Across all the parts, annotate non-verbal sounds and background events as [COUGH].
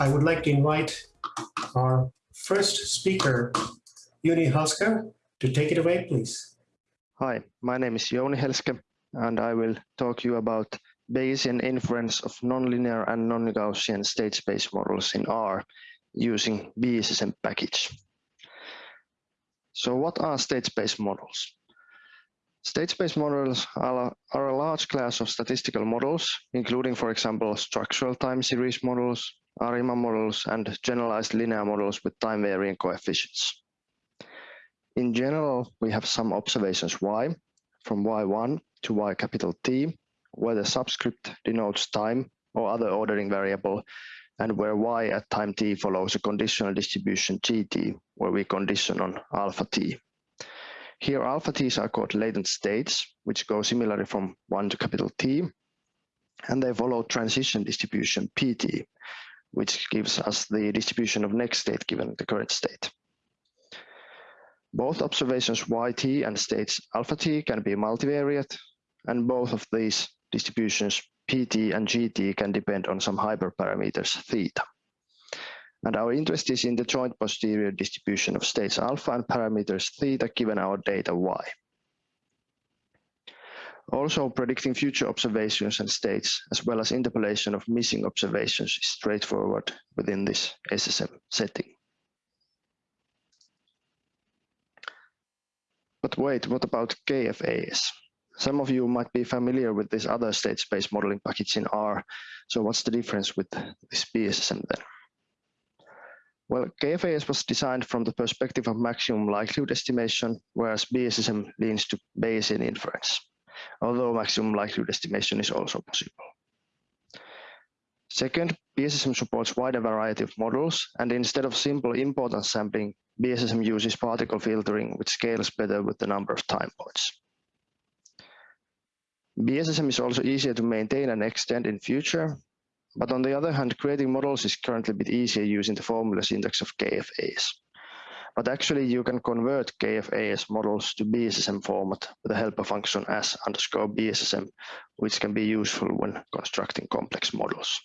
I would like to invite our first speaker, Jouni Helske, to take it away, please. Hi, my name is Jouni Helske, and I will talk to you about Bayesian inference of nonlinear and non-Gaussian state space models in R using BSSM package. So what are state space models? State space models are, are a large class of statistical models, including, for example, structural time series models, ARIMA models, and generalized linear models with time-varying coefficients. In general, we have some observations y, from y1 to y capital T, where the subscript denotes time or other ordering variable, and where y at time t follows a conditional distribution gt, where we condition on alpha t. Here alpha t's are called latent states, which go similarly from 1 to capital T, and they follow transition distribution pt, which gives us the distribution of next state given the current state. Both observations yt and states alpha t can be multivariate, and both of these distributions pt and gt can depend on some hyperparameters theta. And our interest is in the joint posterior distribution of states alpha and parameters theta given our data y. Also, predicting future observations and states, as well as interpolation of missing observations is straightforward within this SSM setting. But wait, what about KFAS? Some of you might be familiar with this other state space modeling package in R. So what's the difference with this BSSM then? Well, KFAS was designed from the perspective of maximum likelihood estimation, whereas BSSM leans to Bayesian inference, although maximum likelihood estimation is also possible. Second, BSSM supports wider variety of models, and instead of simple importance sampling, BSSM uses particle filtering, which scales better with the number of time points. BSSM is also easier to maintain and extend in future, but on the other hand, creating models is currently a bit easier using the formula syntax of KFAS. But actually, you can convert KFAS models to BSSM format with the helper function as underscore BSSM, which can be useful when constructing complex models.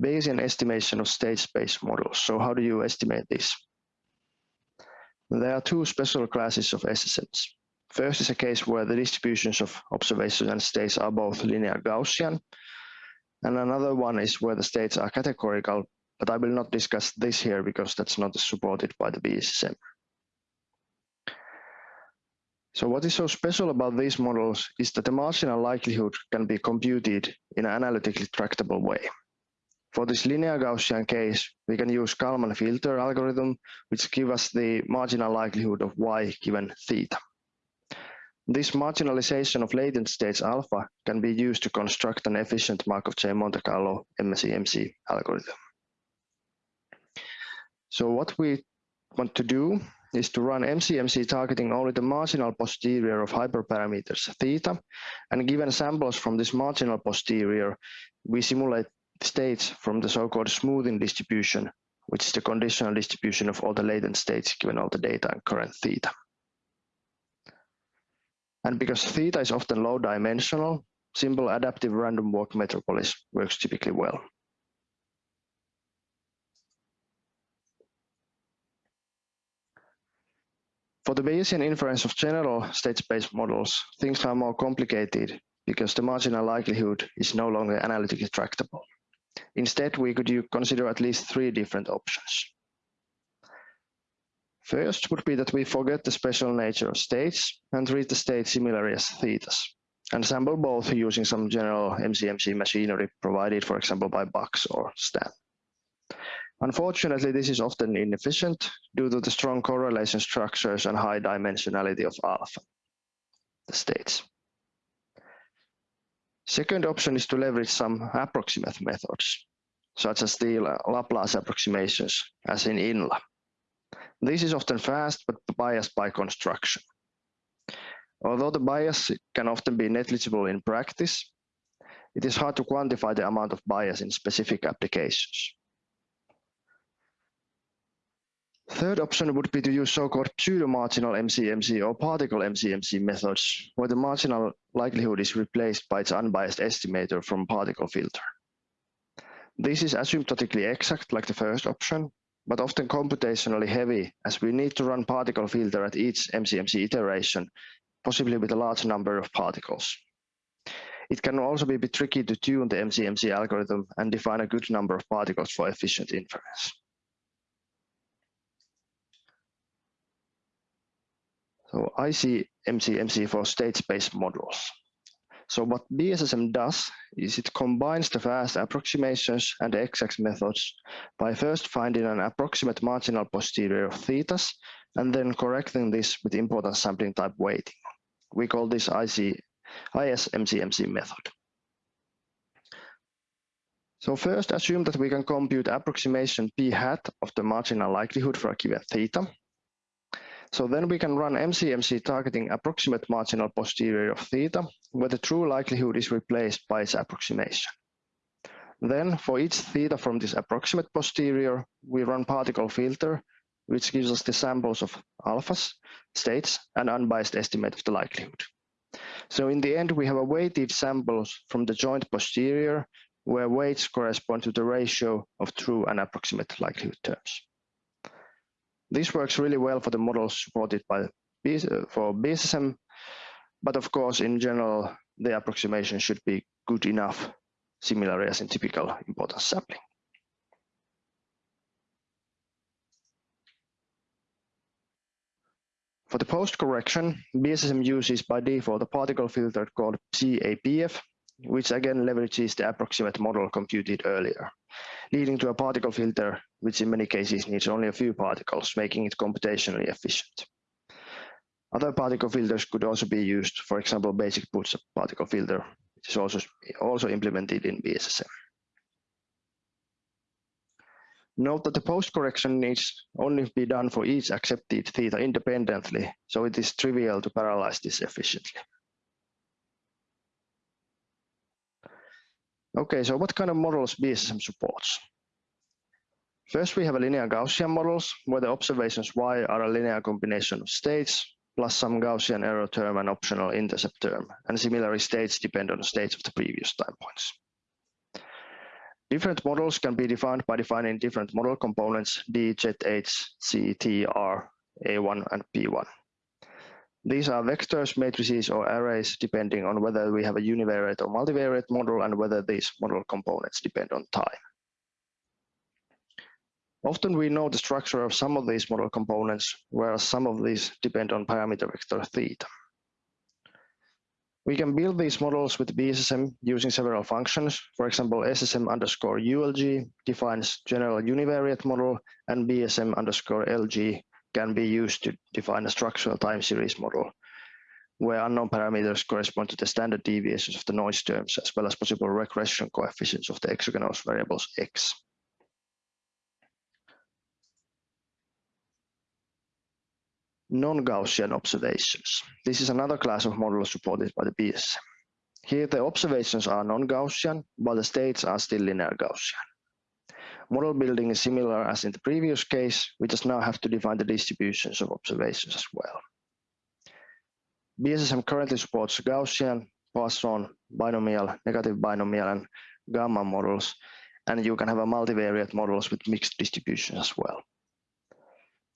Bayesian estimation of state space models. So how do you estimate this? There are two special classes of SSMs. First is a case where the distributions of observations and states are both linear Gaussian, and another one is where the states are categorical, but I will not discuss this here because that's not supported by the BSSM. So what is so special about these models is that the marginal likelihood can be computed in an analytically tractable way. For this linear Gaussian case, we can use Kalman filter algorithm, which give us the marginal likelihood of y given theta. This marginalization of latent states alpha can be used to construct an efficient Markov chain Monte Carlo MCMC algorithm. So what we want to do is to run MCMC targeting only the marginal posterior of hyperparameters theta, and given samples from this marginal posterior, we simulate states from the so-called smoothing distribution, which is the conditional distribution of all the latent states given all the data and current theta. And because theta is often low dimensional, simple adaptive random walk metropolis works typically well. For the Bayesian inference of general state space models, things are more complicated because the marginal likelihood is no longer analytically tractable. Instead, we could consider at least three different options. First would be that we forget the special nature of states and treat the states similarly as thetas, and sample both using some general MCMC machinery provided, for example, by BUGS or Stan. Unfortunately, this is often inefficient due to the strong correlation structures and high dimensionality of alpha, the states. Second option is to leverage some approximate methods, such as the Laplace approximations, as in INLA. This is often fast, but biased by construction. Although the bias can often be negligible in practice, it is hard to quantify the amount of bias in specific applications. Third option would be to use so-called pseudo-marginal MCMC or particle MCMC methods, where the marginal likelihood is replaced by its unbiased estimator from particle filter. This is asymptotically exact like the first option, but often computationally heavy as we need to run particle filter at each MCMC iteration, possibly with a large number of particles. It can also be a bit tricky to tune the MCMC algorithm and define a good number of particles for efficient inference. So I see MCMC for state space models. So what BSSM does is it combines the fast approximations and the exact methods by first finding an approximate marginal posterior of thetas and then correcting this with importance sampling type weighting. We call this IC, ISMCMC method. So first assume that we can compute approximation p hat of the marginal likelihood for a given theta so then we can run MCMC targeting approximate marginal posterior of theta, where the true likelihood is replaced by its approximation. Then for each theta from this approximate posterior, we run particle filter, which gives us the samples of alphas, states, and unbiased estimate of the likelihood. So in the end, we have a weighted samples from the joint posterior, where weights correspond to the ratio of true and approximate likelihood terms. This works really well for the models supported by uh, for BSSM, but of course, in general, the approximation should be good enough, similarly as in typical importance sampling. For the post correction, BSSM uses by default a particle filter called PAPF, which again leverages the approximate model computed earlier, leading to a particle filter, which in many cases needs only a few particles, making it computationally efficient. Other particle filters could also be used, for example, basic bootstrap particle filter, which is also, also implemented in BSSM. Note that the post correction needs only be done for each accepted theta independently, so it is trivial to parallelize this efficiently. Okay, so what kind of models BSSM supports? First, we have a linear Gaussian models where the observations y are a linear combination of states plus some Gaussian error term and optional intercept term, and similarly states depend on the states of the previous time points. Different models can be defined by defining different model components D, Z, H, C, T, R, A1, and P1. These are vectors, matrices, or arrays depending on whether we have a univariate or multivariate model and whether these model components depend on time. Often we know the structure of some of these model components, whereas some of these depend on parameter vector theta. We can build these models with BSSM using several functions. For example, SSM underscore ULG defines general univariate model and BSM underscore LG can be used to define a structural time series model, where unknown parameters correspond to the standard deviations of the noise terms, as well as possible regression coefficients of the exogenous variables x. Non-Gaussian observations. This is another class of models supported by the BSM. Here the observations are non-Gaussian, but the states are still linear Gaussian. Model building is similar as in the previous case, we just now have to define the distributions of observations as well. BSSM currently supports Gaussian, Poisson, binomial, negative binomial, and gamma models, and you can have a multivariate models with mixed distribution as well.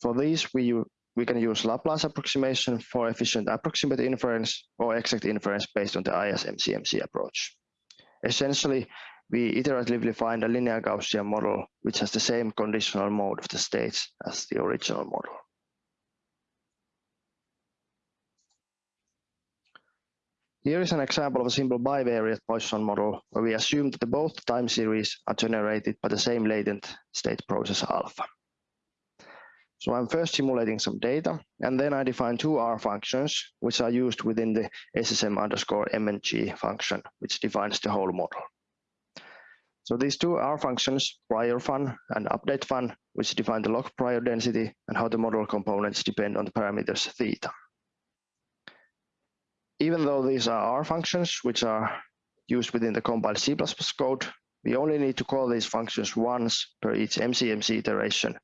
For these, we, we can use Laplace approximation for efficient approximate inference or exact inference based on the ISMCMC approach. Essentially, we iteratively find a linear Gaussian model which has the same conditional mode of the states as the original model. Here is an example of a simple bivariate Poisson model where we assume that both time series are generated by the same latent state process alpha. So I'm first simulating some data, and then I define two R functions, which are used within the SSM underscore MNG function, which defines the whole model. So these two R functions, prior fun and update fun, which define the log prior density and how the model components depend on the parameters theta. Even though these are R functions, which are used within the compiled C++ code, we only need to call these functions once per each MCMC iteration,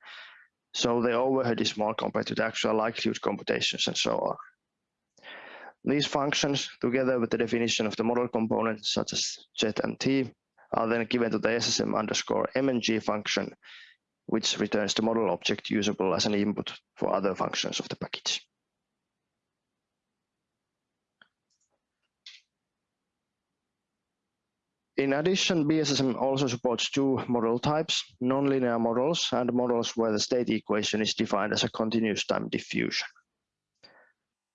So the overhead is small compared to the actual likelihood computations and so on. These functions, together with the definition of the model components such as z and t, are then given to the SSM underscore mng function, which returns the model object usable as an input for other functions of the package. In addition, BSSM also supports two model types, nonlinear models and models where the state equation is defined as a continuous time diffusion.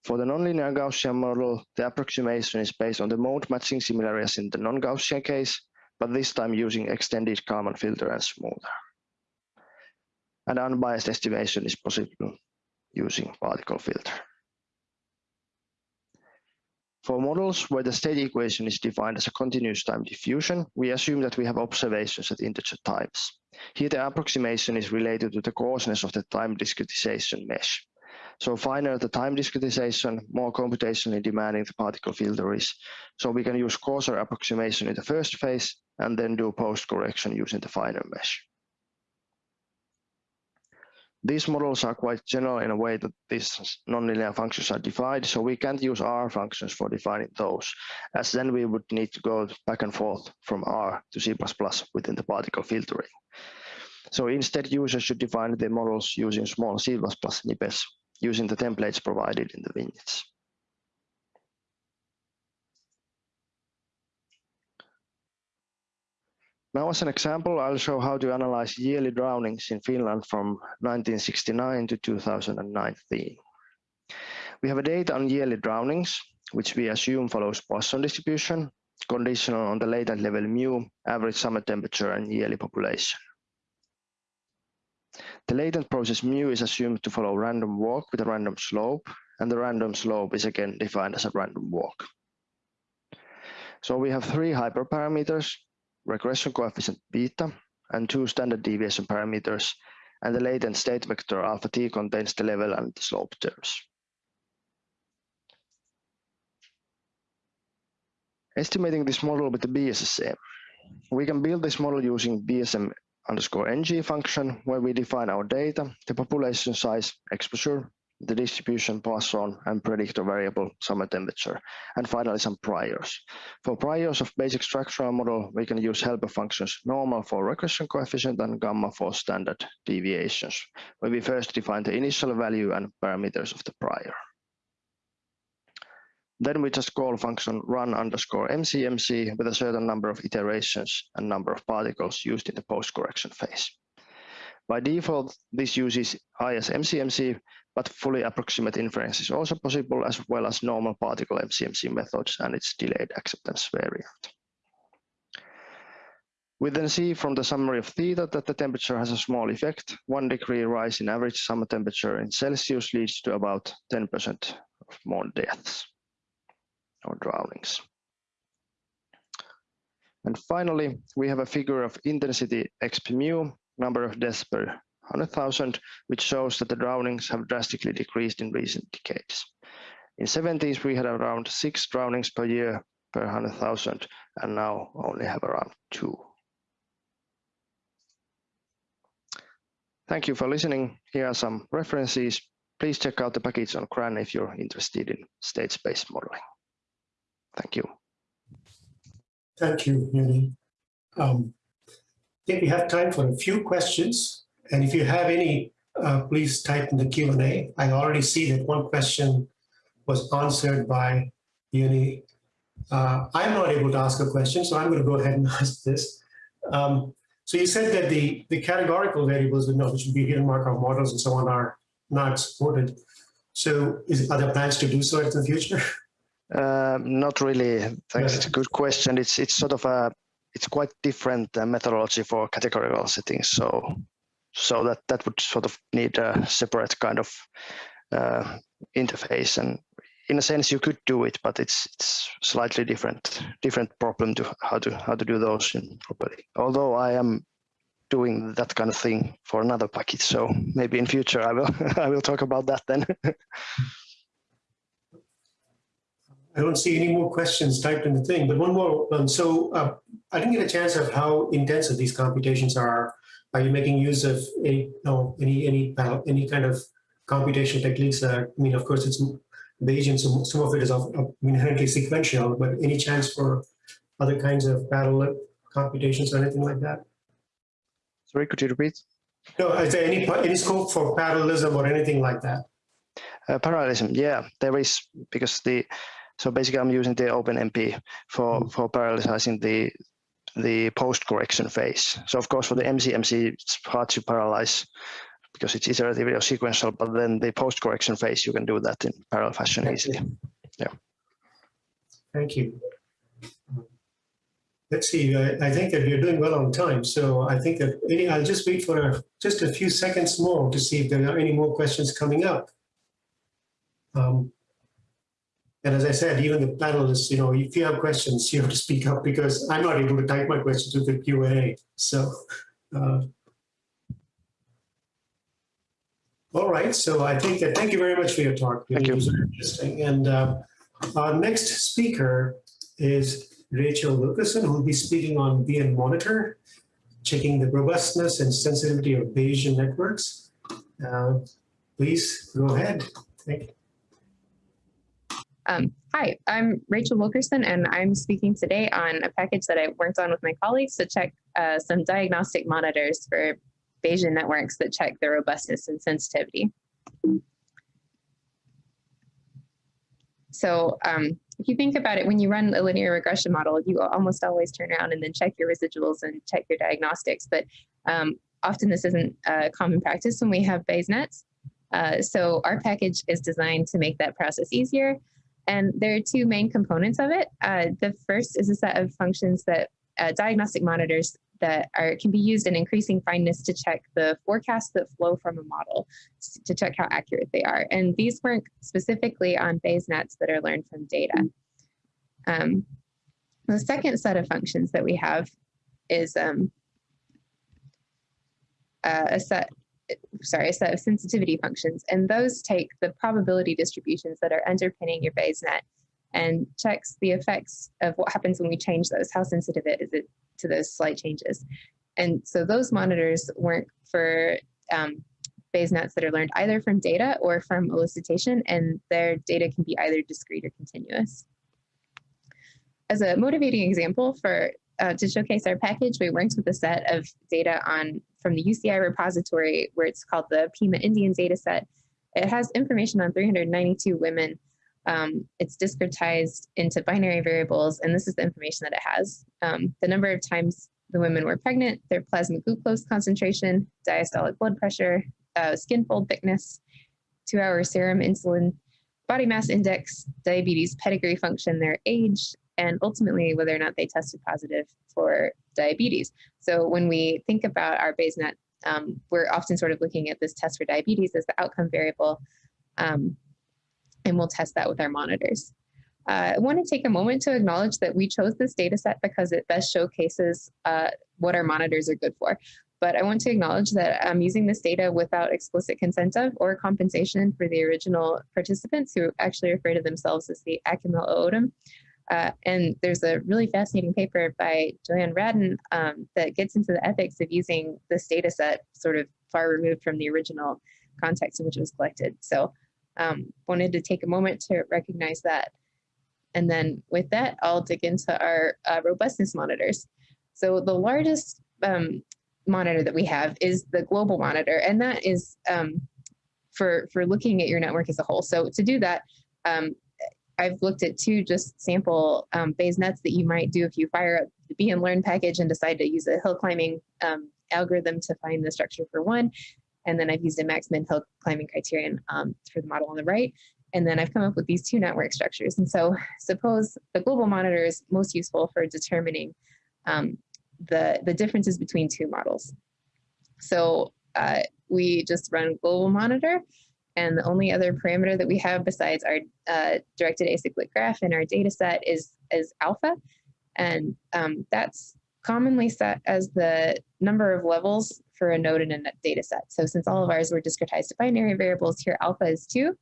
For the nonlinear Gaussian model, the approximation is based on the mode matching similarly as in the non-Gaussian case, but this time using extended Kalman filter and smoother. And unbiased estimation is possible using particle filter. For models where the state equation is defined as a continuous time diffusion, we assume that we have observations at integer times. Here the approximation is related to the coarseness of the time discretization mesh. So finer the time discretization, more computationally demanding the particle filter is. So we can use coarser approximation in the first phase and then do post correction using the finer mesh. These models are quite general in a way that these nonlinear functions are defined, so we can't use R functions for defining those, as then we would need to go back and forth from R to C++ within the particle filtering. So instead, users should define their models using small C++ snippets using the templates provided in the vignettes. Now as an example, I'll show how to analyze yearly drownings in Finland from 1969 to 2019. We have a data on yearly drownings, which we assume follows Poisson distribution, conditional on the latent level mu, average summer temperature, and yearly population. The latent process mu is assumed to follow random walk with a random slope, and the random slope is again defined as a random walk. So we have three hyperparameters, regression coefficient beta, and two standard deviation parameters, and the latent state vector alpha t contains the level and the slope terms. Estimating this model with the BSSM, we can build this model using BSM underscore ng function, where we define our data, the population size, exposure, the distribution Poisson and predictor variable summer temperature, and finally some priors. For priors of basic structural model, we can use helper functions normal for regression coefficient and gamma for standard deviations, where we first define the initial value and parameters of the prior. Then we just call function run underscore mcmc with a certain number of iterations and number of particles used in the post-correction phase. By default, this uses ISMCMC, but fully approximate inference is also possible as well as normal particle MCMC methods and its delayed acceptance variant. We then see from the summary of theta that the temperature has a small effect. One degree rise in average summer temperature in Celsius leads to about 10% of more deaths or drownings. And finally, we have a figure of intensity exp mu number of deaths per 100,000, which shows that the drownings have drastically decreased in recent decades. In 70s, we had around six drownings per year per 100,000, and now only have around two. Thank you for listening. Here are some references. Please check out the package on CRAN if you're interested in state-space modeling. Thank you. Thank you, Jouni. Um, I think we have time for a few questions. And if you have any, uh, please type in the Q&A. I already see that one question was answered by Jouni. Uh, I'm not able to ask a question, so I'm going to go ahead and [LAUGHS] ask this. Um, so you said that the, the categorical variables, which would be hidden Markov models and so on, are not supported. So is, are there plans to do so in the future? [LAUGHS] Uh, not really. Thanks. Yeah. It's a good question. It's it's sort of a it's quite different uh, methodology for categorical settings. So, so that that would sort of need a separate kind of uh, interface. And in a sense, you could do it, but it's it's slightly different different problem to how to how to do those properly. Although I am doing that kind of thing for another package, so maybe in future I will [LAUGHS] I will talk about that then. [LAUGHS] I don't see any more questions typed in the thing, but one more. Um, so uh, I didn't get a chance of how intensive these computations are. are you making use of any, no, any, any, uh, any kind of computation techniques are- I mean, of course, it's Bayesian, so some of it is inherently sequential, but any chance for other kinds of parallel computations or anything like that? Sorry, could you repeat? No, is there any, any scope for parallelism or anything like that? Uh, parallelism, yeah, there is because the so basically I'm using the OpenMP for for parallelizing the the post correction phase. So of course for the MCMC it's hard to parallelize because it's iterative or sequential, but then the post correction phase you can do that in parallel fashion easily. Yeah. Thank you. Let's see, I, I think that we're doing well on time, so I think that any, I'll just wait for a, just a few seconds more to see if there are any more questions coming up. Um, And as I said, even the panelists, you know, if you have questions, you have to speak up because I'm not able to type my questions to the Q and A, so. uh, All right, so I think that, thank you very much for your talk. Thank you. It was interesting. And uh, our next speaker is Rachel Wilkerson, who will be speaking on BN Monitor, checking the robustness and sensitivity of Bayesian networks. Uh, Please go ahead. Thank you. Um, hi, I'm Rachel Wilkerson, and I'm speaking today on a package that I worked on with my colleagues to check uh, some diagnostic monitors for Bayesian networks that check their robustness and sensitivity. So um, if you think about it, when you run a linear regression model, you almost always turn around and then check your residuals and check your diagnostics. But um, often this isn't a common practice when we have Bayes nets. Uh, so our package is designed to make that process easier. And there are two main components of it. Uh, the first is a set of functions that uh, diagnostic monitors that are can be used in increasing fineness to check the forecasts that flow from a model to check how accurate they are. And these work specifically on Bayes nets that are learned from data. Um, the second set of functions that we have is um, uh, a set sorry, a set of sensitivity functions, and those take the probability distributions that are underpinning your Bayes net and checks the effects of what happens when we change those. How sensitive it is it to those slight changes? And so those monitors work for um, Bayes nets that are learned either from data or from elicitation, and their data can be either discrete or continuous. As a motivating example for uh, to showcase our package, we worked with a set of data on from the UCI repository where it's called the Pima Indian data set. It has information on 392 women. Um, it's discretized into binary variables, and this is the information that it has. Um, the number of times the women were pregnant, their plasma glucose concentration, diastolic blood pressure, uh, skin fold thickness, two-hour serum insulin, body mass index, diabetes pedigree function, their age, and ultimately whether or not they tested positive for diabetes. So when we think about our BayesNet, um, we're often sort of looking at this test for diabetes as the outcome variable, um, and we'll test that with our monitors. Uh, I want to take a moment to acknowledge that we chose this data set because it best showcases uh, what our monitors are good for. But I want to acknowledge that I'm using this data without explicit consent of or compensation for the original participants who actually refer to themselves as the Akimel O'odham. Uh, and there's a really fascinating paper by Joanna Radin um, that gets into the ethics of using this data set sort of far removed from the original context in which it was collected. So um, wanted to take a moment to recognize that. And then with that, I'll dig into our uh, robustness monitors. So the largest um, monitor that we have is the global monitor, and that is um, for, for looking at your network as a whole. So to do that, um, I've looked at two just sample um, Bayes nets that you might do if you fire up the bnlearn package and decide to use a hill climbing um, algorithm to find the structure for one. And then I've used a max min hill climbing criterion um, for the model on the right. And then I've come up with these two network structures. And so suppose the global monitor is most useful for determining um, the, the differences between two models. So uh, we just run global monitor and the only other parameter that we have besides our uh, directed acyclic graph in our data set is, is alpha. And um, that's commonly set as the number of levels for a node in a data set. So since all of ours were discretized to binary variables, here alpha is two.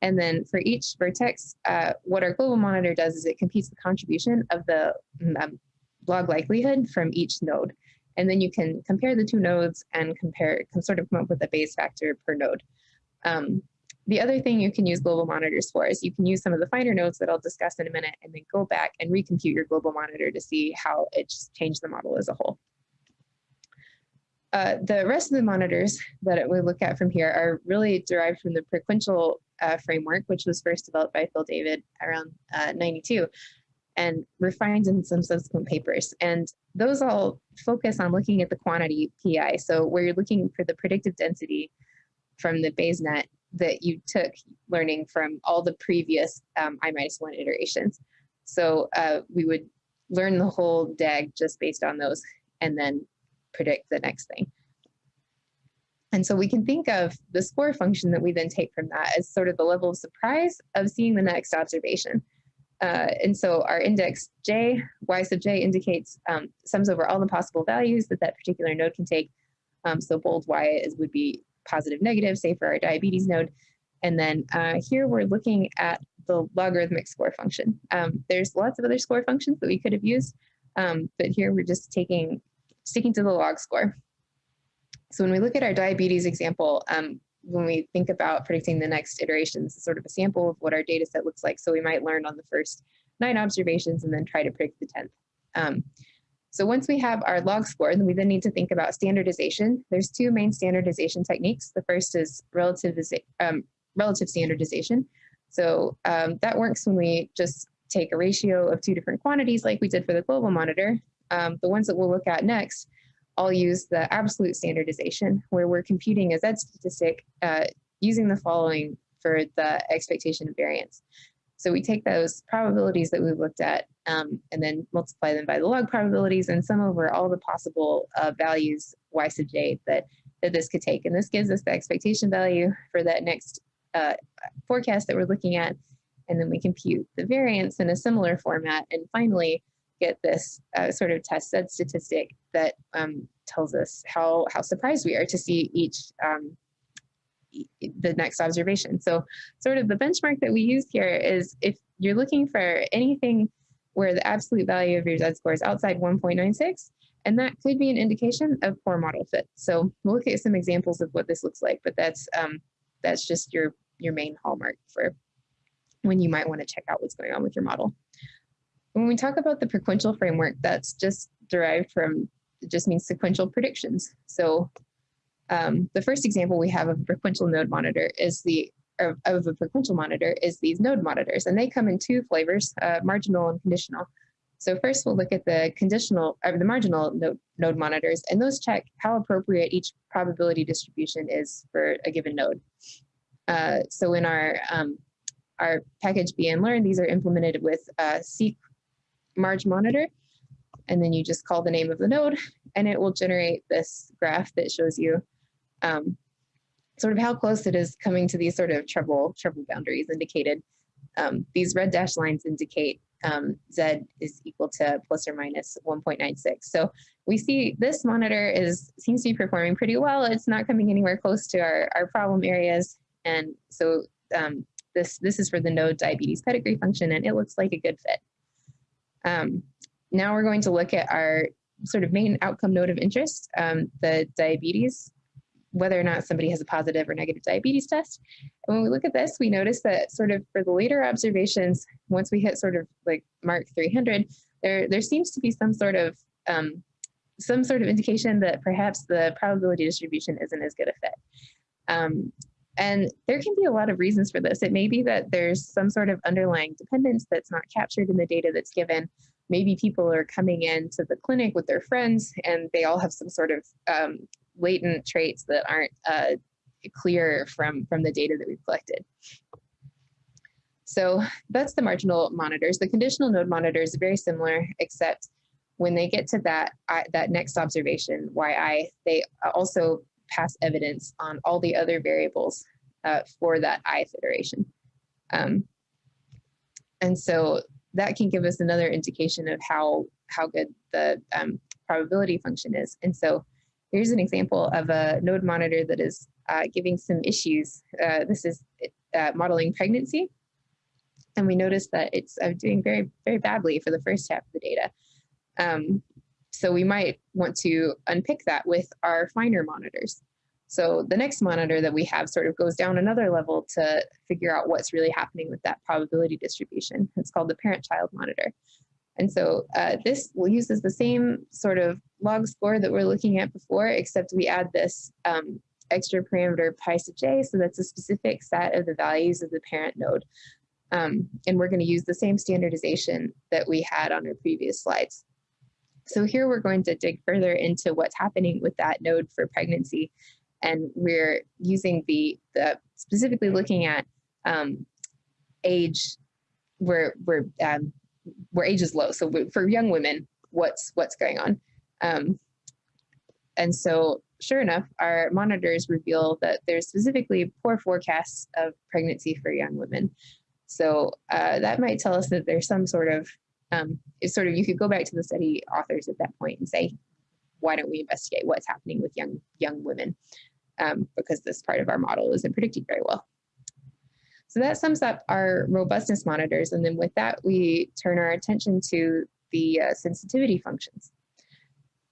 And then for each vertex, uh, what our global monitor does is it computes the contribution of the um, log likelihood from each node. And then you can compare the two nodes and compare, can sort of come up with a Bayes factor per node. Um, the other thing you can use global monitors for is you can use some of the finer notes that I'll discuss in a minute and then go back and recompute your global monitor to see how it's changed the model as a whole. Uh, the rest of the monitors that we look at from here are really derived from the prequential uh, framework, which was first developed by Phil Dawid around uh, 92 and refined in some subsequent papers. And those all focus on looking at the quantity PI. So where you're looking for the predictive density from the BayesNet that you took learning from all the previous um, I minus one iterations. So uh, we would learn the whole DAG just based on those and then predict the next thing. And so we can think of the score function that we then take from that as sort of the level of surprise of seeing the next observation. Uh, and so our index j, y sub j indicates um, sums over all the possible values that that particular node can take. Um, so bold y is, would be positive, negative, say for our diabetes node. And then uh, here we're looking at the logarithmic score function. Um, there's lots of other score functions that we could have used, um, but here we're just taking sticking to the log score. So when we look at our diabetes example, um, when we think about predicting the next iterations, it's sort of a sample of what our data set looks like. So we might learn on the first nine observations and then try to predict the 10th. So once we have our log score, then we then need to think about standardization. There's two main standardization techniques. The first is relative, um, relative standardization. So um, that works when we just take a ratio of two different quantities like we did for the global monitor. Um, the ones that we'll look at next I'll use the absolute standardization where we're computing a Z statistic uh, using the following for the expectation of variance. So we take those probabilities that we've looked at um, and then multiply them by the log probabilities and sum over all the possible uh, values y sub j that, that this could take. And this gives us the expectation value for that next uh, forecast that we're looking at. And then we compute the variance in a similar format. And finally, get this uh, sort of test Z statistic that um, tells us how, how surprised we are to see each um, the next observation. So sort of the benchmark that we use here is if you're looking for anything where the absolute value of your Z-score is outside 1.96, and that could be an indication of poor model fit. So we'll look at some examples of what this looks like, but that's um, that's just your, your main hallmark for when you might want to check out what's going on with your model. When we talk about the prequential framework, that's just derived from, it just means sequential predictions. So um, the first example we have of a prequential node monitor is the, of, of a prequential monitor is these node monitors, and they come in two flavors, uh, marginal and conditional. So first we'll look at the conditional, or the marginal node, node monitors, and those check how appropriate each probability distribution is for a given node. Uh, so in our um, our package BN-learn, these are implemented with uh, seq Marge monitor. And then you just call the name of the node and it will generate this graph that shows you um, sort of how close it is coming to these sort of trouble, trouble boundaries indicated. Um, these red dashed lines indicate um, Z is equal to plus or minus 1.96. So we see this monitor is seems to be performing pretty well. It's not coming anywhere close to our, our problem areas. And so um, this, this is for the node diabetes pedigree function and it looks like a good fit. Um, now we're going to look at our sort of main outcome node of interest, um, the diabetes, whether or not somebody has a positive or negative diabetes test. And when we look at this, we notice that sort of for the later observations, once we hit sort of like mark 300, there, there seems to be some sort of um, some sort of indication that perhaps the probability distribution isn't as good a fit. Um, and there can be a lot of reasons for this. It may be that there's some sort of underlying dependence that's not captured in the data that's given. Maybe people are coming into the clinic with their friends and they all have some sort of um, latent traits that aren't uh, clear from, from the data that we've collected. So that's the marginal monitors. The conditional node monitor is very similar, except when they get to that, I, that next observation, yi, they also pass evidence on all the other variables uh, for that ith iteration. Um, and so that can give us another indication of how, how good the um, probability function is. And so here's an example of a node monitor that is uh, giving some issues. Uh, this is uh, modeling pregnancy. And we noticed that it's uh, doing very, very badly for the first half of the data. Um, so we might want to unpick that with our finer monitors. So the next monitor that we have sort of goes down another level to figure out what's really happening with that probability distribution. It's called the parent-child monitor. And so uh, this uses the same sort of log score that we're looking at before, except we add this um, extra parameter pi sub j, so that's a specific set of the values of the parent node. Um, and we're going to use the same standardization that we had on our previous slides. So here we're going to dig further into what's happening with that node for pregnancy. And we're using the, the specifically looking at um, age where, where, um, where age is low. So for young women, what's, what's going on. Um, and so sure enough, our monitors reveal that there's specifically poor forecasts of pregnancy for young women. So uh, that might tell us that there's some sort of, um, it's sort of, you could go back to the study authors at that point and say, why don't we investigate what's happening with young, young women? Um, because this part of our model isn't predicting very well. So that sums up our robustness monitors. And then with that, we turn our attention to the uh, sensitivity functions.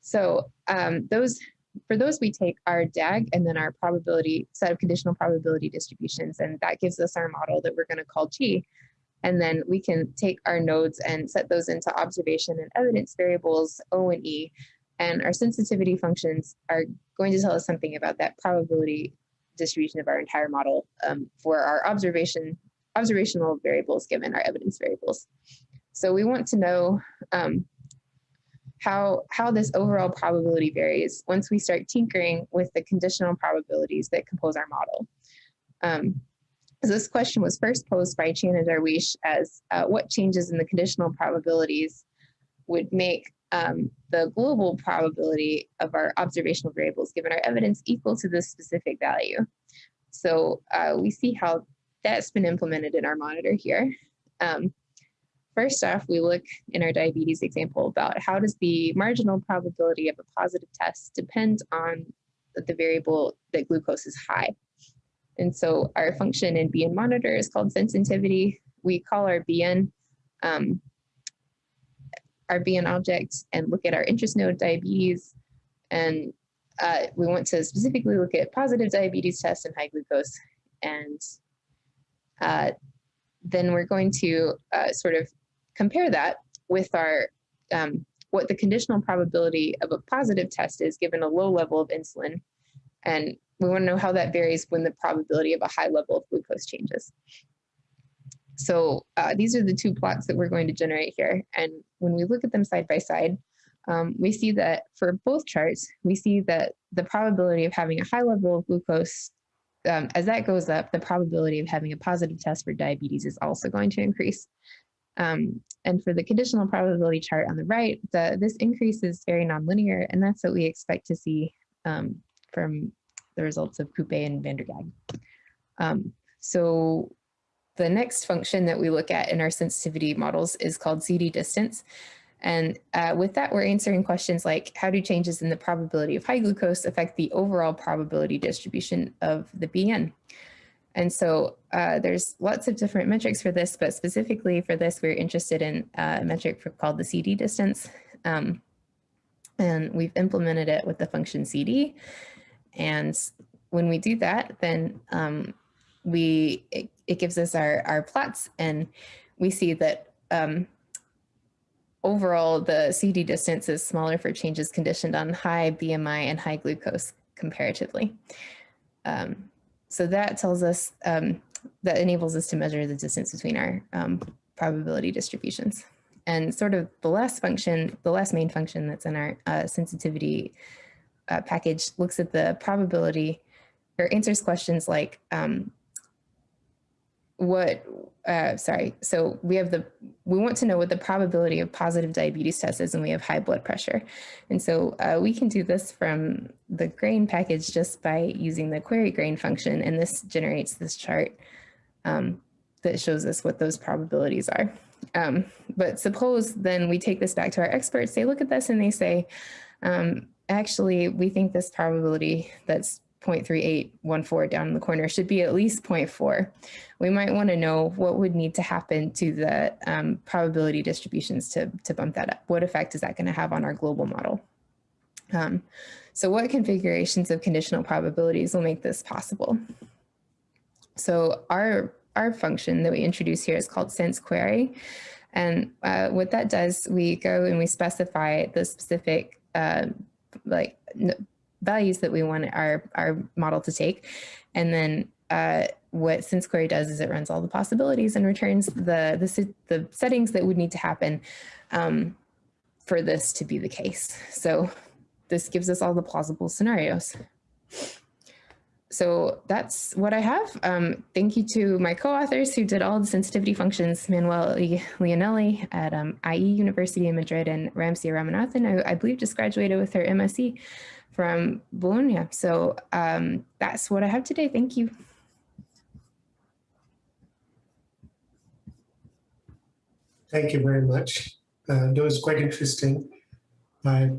So um, those for those, we take our DAG and then our probability set of conditional probability distributions, and that gives us our model that we're going to call G. And then we can take our nodes and set those into observation and evidence variables O and E. And our sensitivity functions are going to tell us something about that probability distribution of our entire model um, for our observation observational variables given our evidence variables. So we want to know um, how, how this overall probability varies once we start tinkering with the conditional probabilities that compose our model. Um, so this question was first posed by Chan and Darwiche as uh, what changes in the conditional probabilities would make um, the global probability of our observational variables given our evidence equal to this specific value. So uh, we see how that's been implemented in our monitor here. Um, First off, we look in our diabetes example about how does the marginal probability of a positive test depend on the variable that glucose is high. And so our function in BN monitor is called sensitivity. We call our BN um, our BN object and look at our interest node diabetes. And uh, we want to specifically look at positive diabetes tests and high glucose. And uh, then we're going to uh, sort of compare that with our um, what the conditional probability of a positive test is given a low level of insulin. And we want to know how that varies when the probability of a high level of glucose changes. So uh, these are the two plots that we're going to generate here. And when we look at them side by side, um, we see that for both charts, we see that the probability of having a high level of glucose, um, as that goes up, the probability of having a positive test for diabetes is also going to increase. Um, and for the conditional probability chart on the right, the, this increase is very nonlinear, and that's what we expect to see um, from the results of Coupe and van der Gaag. Um, so the next function that we look at in our sensitivity models is called CD distance. And uh, with that, we're answering questions like, how do changes in the probability of high glucose affect the overall probability distribution of the BN? And so uh, there's lots of different metrics for this, but specifically for this, we're interested in a metric for, called the CD distance. Um, and we've implemented it with the function CD. And when we do that, then um, we it, it, gives us our, our plots and we see that um, overall the CD distance is smaller for changes conditioned on high BMI and high glucose comparatively. Um, so that tells us, um, that enables us to measure the distance between our um, probability distributions. And sort of the last function, the last main function that's in our uh, sensitivity uh, package looks at the probability or answers questions like um, what, uh, sorry, so we have the, we want to know what the probability of positive diabetes test is and we have high blood pressure. And so uh, we can do this from the gRain package just by using the query grain function and this generates this chart um, that shows us what those probabilities are. Um, but suppose then we take this back to our experts, they look at this and they say, um, actually, we think this probability that's 0.3814 down in the corner should be at least 0.4. We might want to know what would need to happen to the um, probability distributions to, to bump that up. What effect is that going to have on our global model? Um, so what configurations of conditional probabilities will make this possible? So our, our function that we introduce here is called sense query. And uh, what that does, we go and we specify the specific uh, like values that we want our, our model to take. And then uh, what sensquery does is it runs all the possibilities and returns the, the, the settings that would need to happen um, for this to be the case. So this gives us all the plausible scenarios. So that's what I have. Um, thank you to my co-authors who did all the sensitivity functions, Manuele Leonelli at um, IE University in Madrid and Ramsiya Ramanathan, I, I believe just graduated with her MSc from Bologna. So um, that's what I have today. Thank you. Thank you very much. Uh, that was quite interesting. I,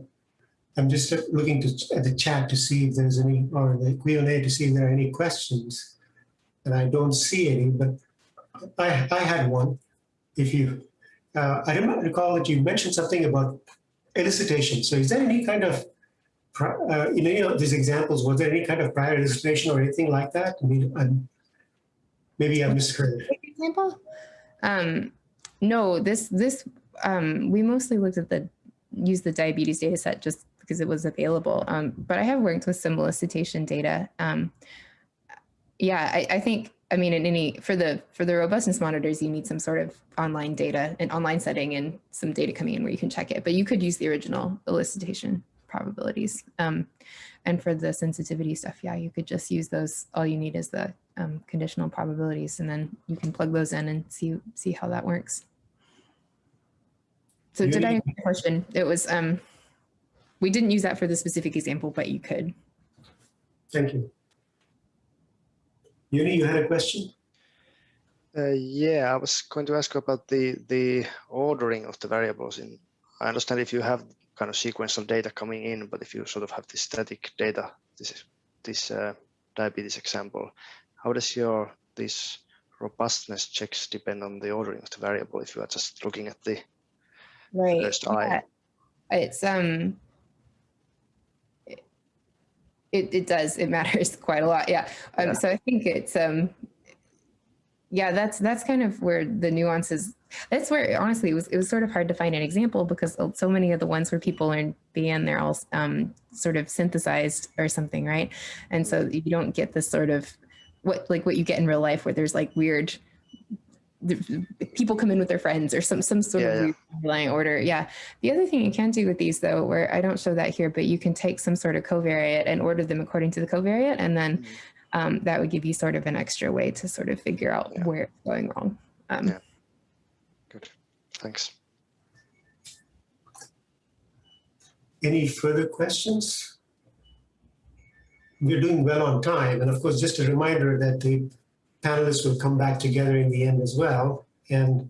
I'm just looking to, at the chat to see if there's any, or the Q&A to see if there are any questions. And I don't see any, but I, I had one. If you, uh, I don't recall that you mentioned something about elicitation. So is there any kind of uh, in any of these examples, was there any kind of prior illustration or anything like that? I mean, I'm, maybe I misheard. Example? Um, no, this this um, we mostly looked at the use the diabetes data set just because it was available. Um, but I have worked with some elicitation data. Um, yeah, I, I think I mean, in any for the for the robustness monitors, you need some sort of online data, an online setting, and some data coming in where you can check it. But you could use the original elicitation probabilities. Um, and for the sensitivity stuff, yeah, you could just use those. All you need is the um, conditional probabilities, and then you can plug those in and see see how that works. So did I answer your question? It was, um, we didn't use that for the specific example, but you could. Thank you. Jouni, you had a question? Uh, yeah, I was going to ask about the the ordering of the variables. In I understand if you have kind of sequential data coming in, but if you sort of have this static data, this is this uh, diabetes example, how does your this robustness checks depend on the ordering of the variable if you are just looking at the right. first eye? It's um it, it does it [LAUGHS] matters quite a lot yeah. Um, yeah. so i think it's um yeah that's that's kind of where the nuances that's where honestly it was it was sort of hard to find an example because so many of the ones where people learn BN they're all um, sort of synthesized or something, right? And so you don't get this sort of what like what you get in real life where there's like weird people come in with their friends or some some sort yeah, of underlying yeah. order. Yeah. The other thing you can do with these though, where I don't show that here, but you can take some sort of covariate and order them according to the covariate, and then mm -hmm. Um, that would give you sort of an extra way to sort of figure out yeah. where it's going wrong. Um, Good. Thanks. Any further questions? We're doing well on time. And of course, just a reminder that the panelists will come back together in the end as well and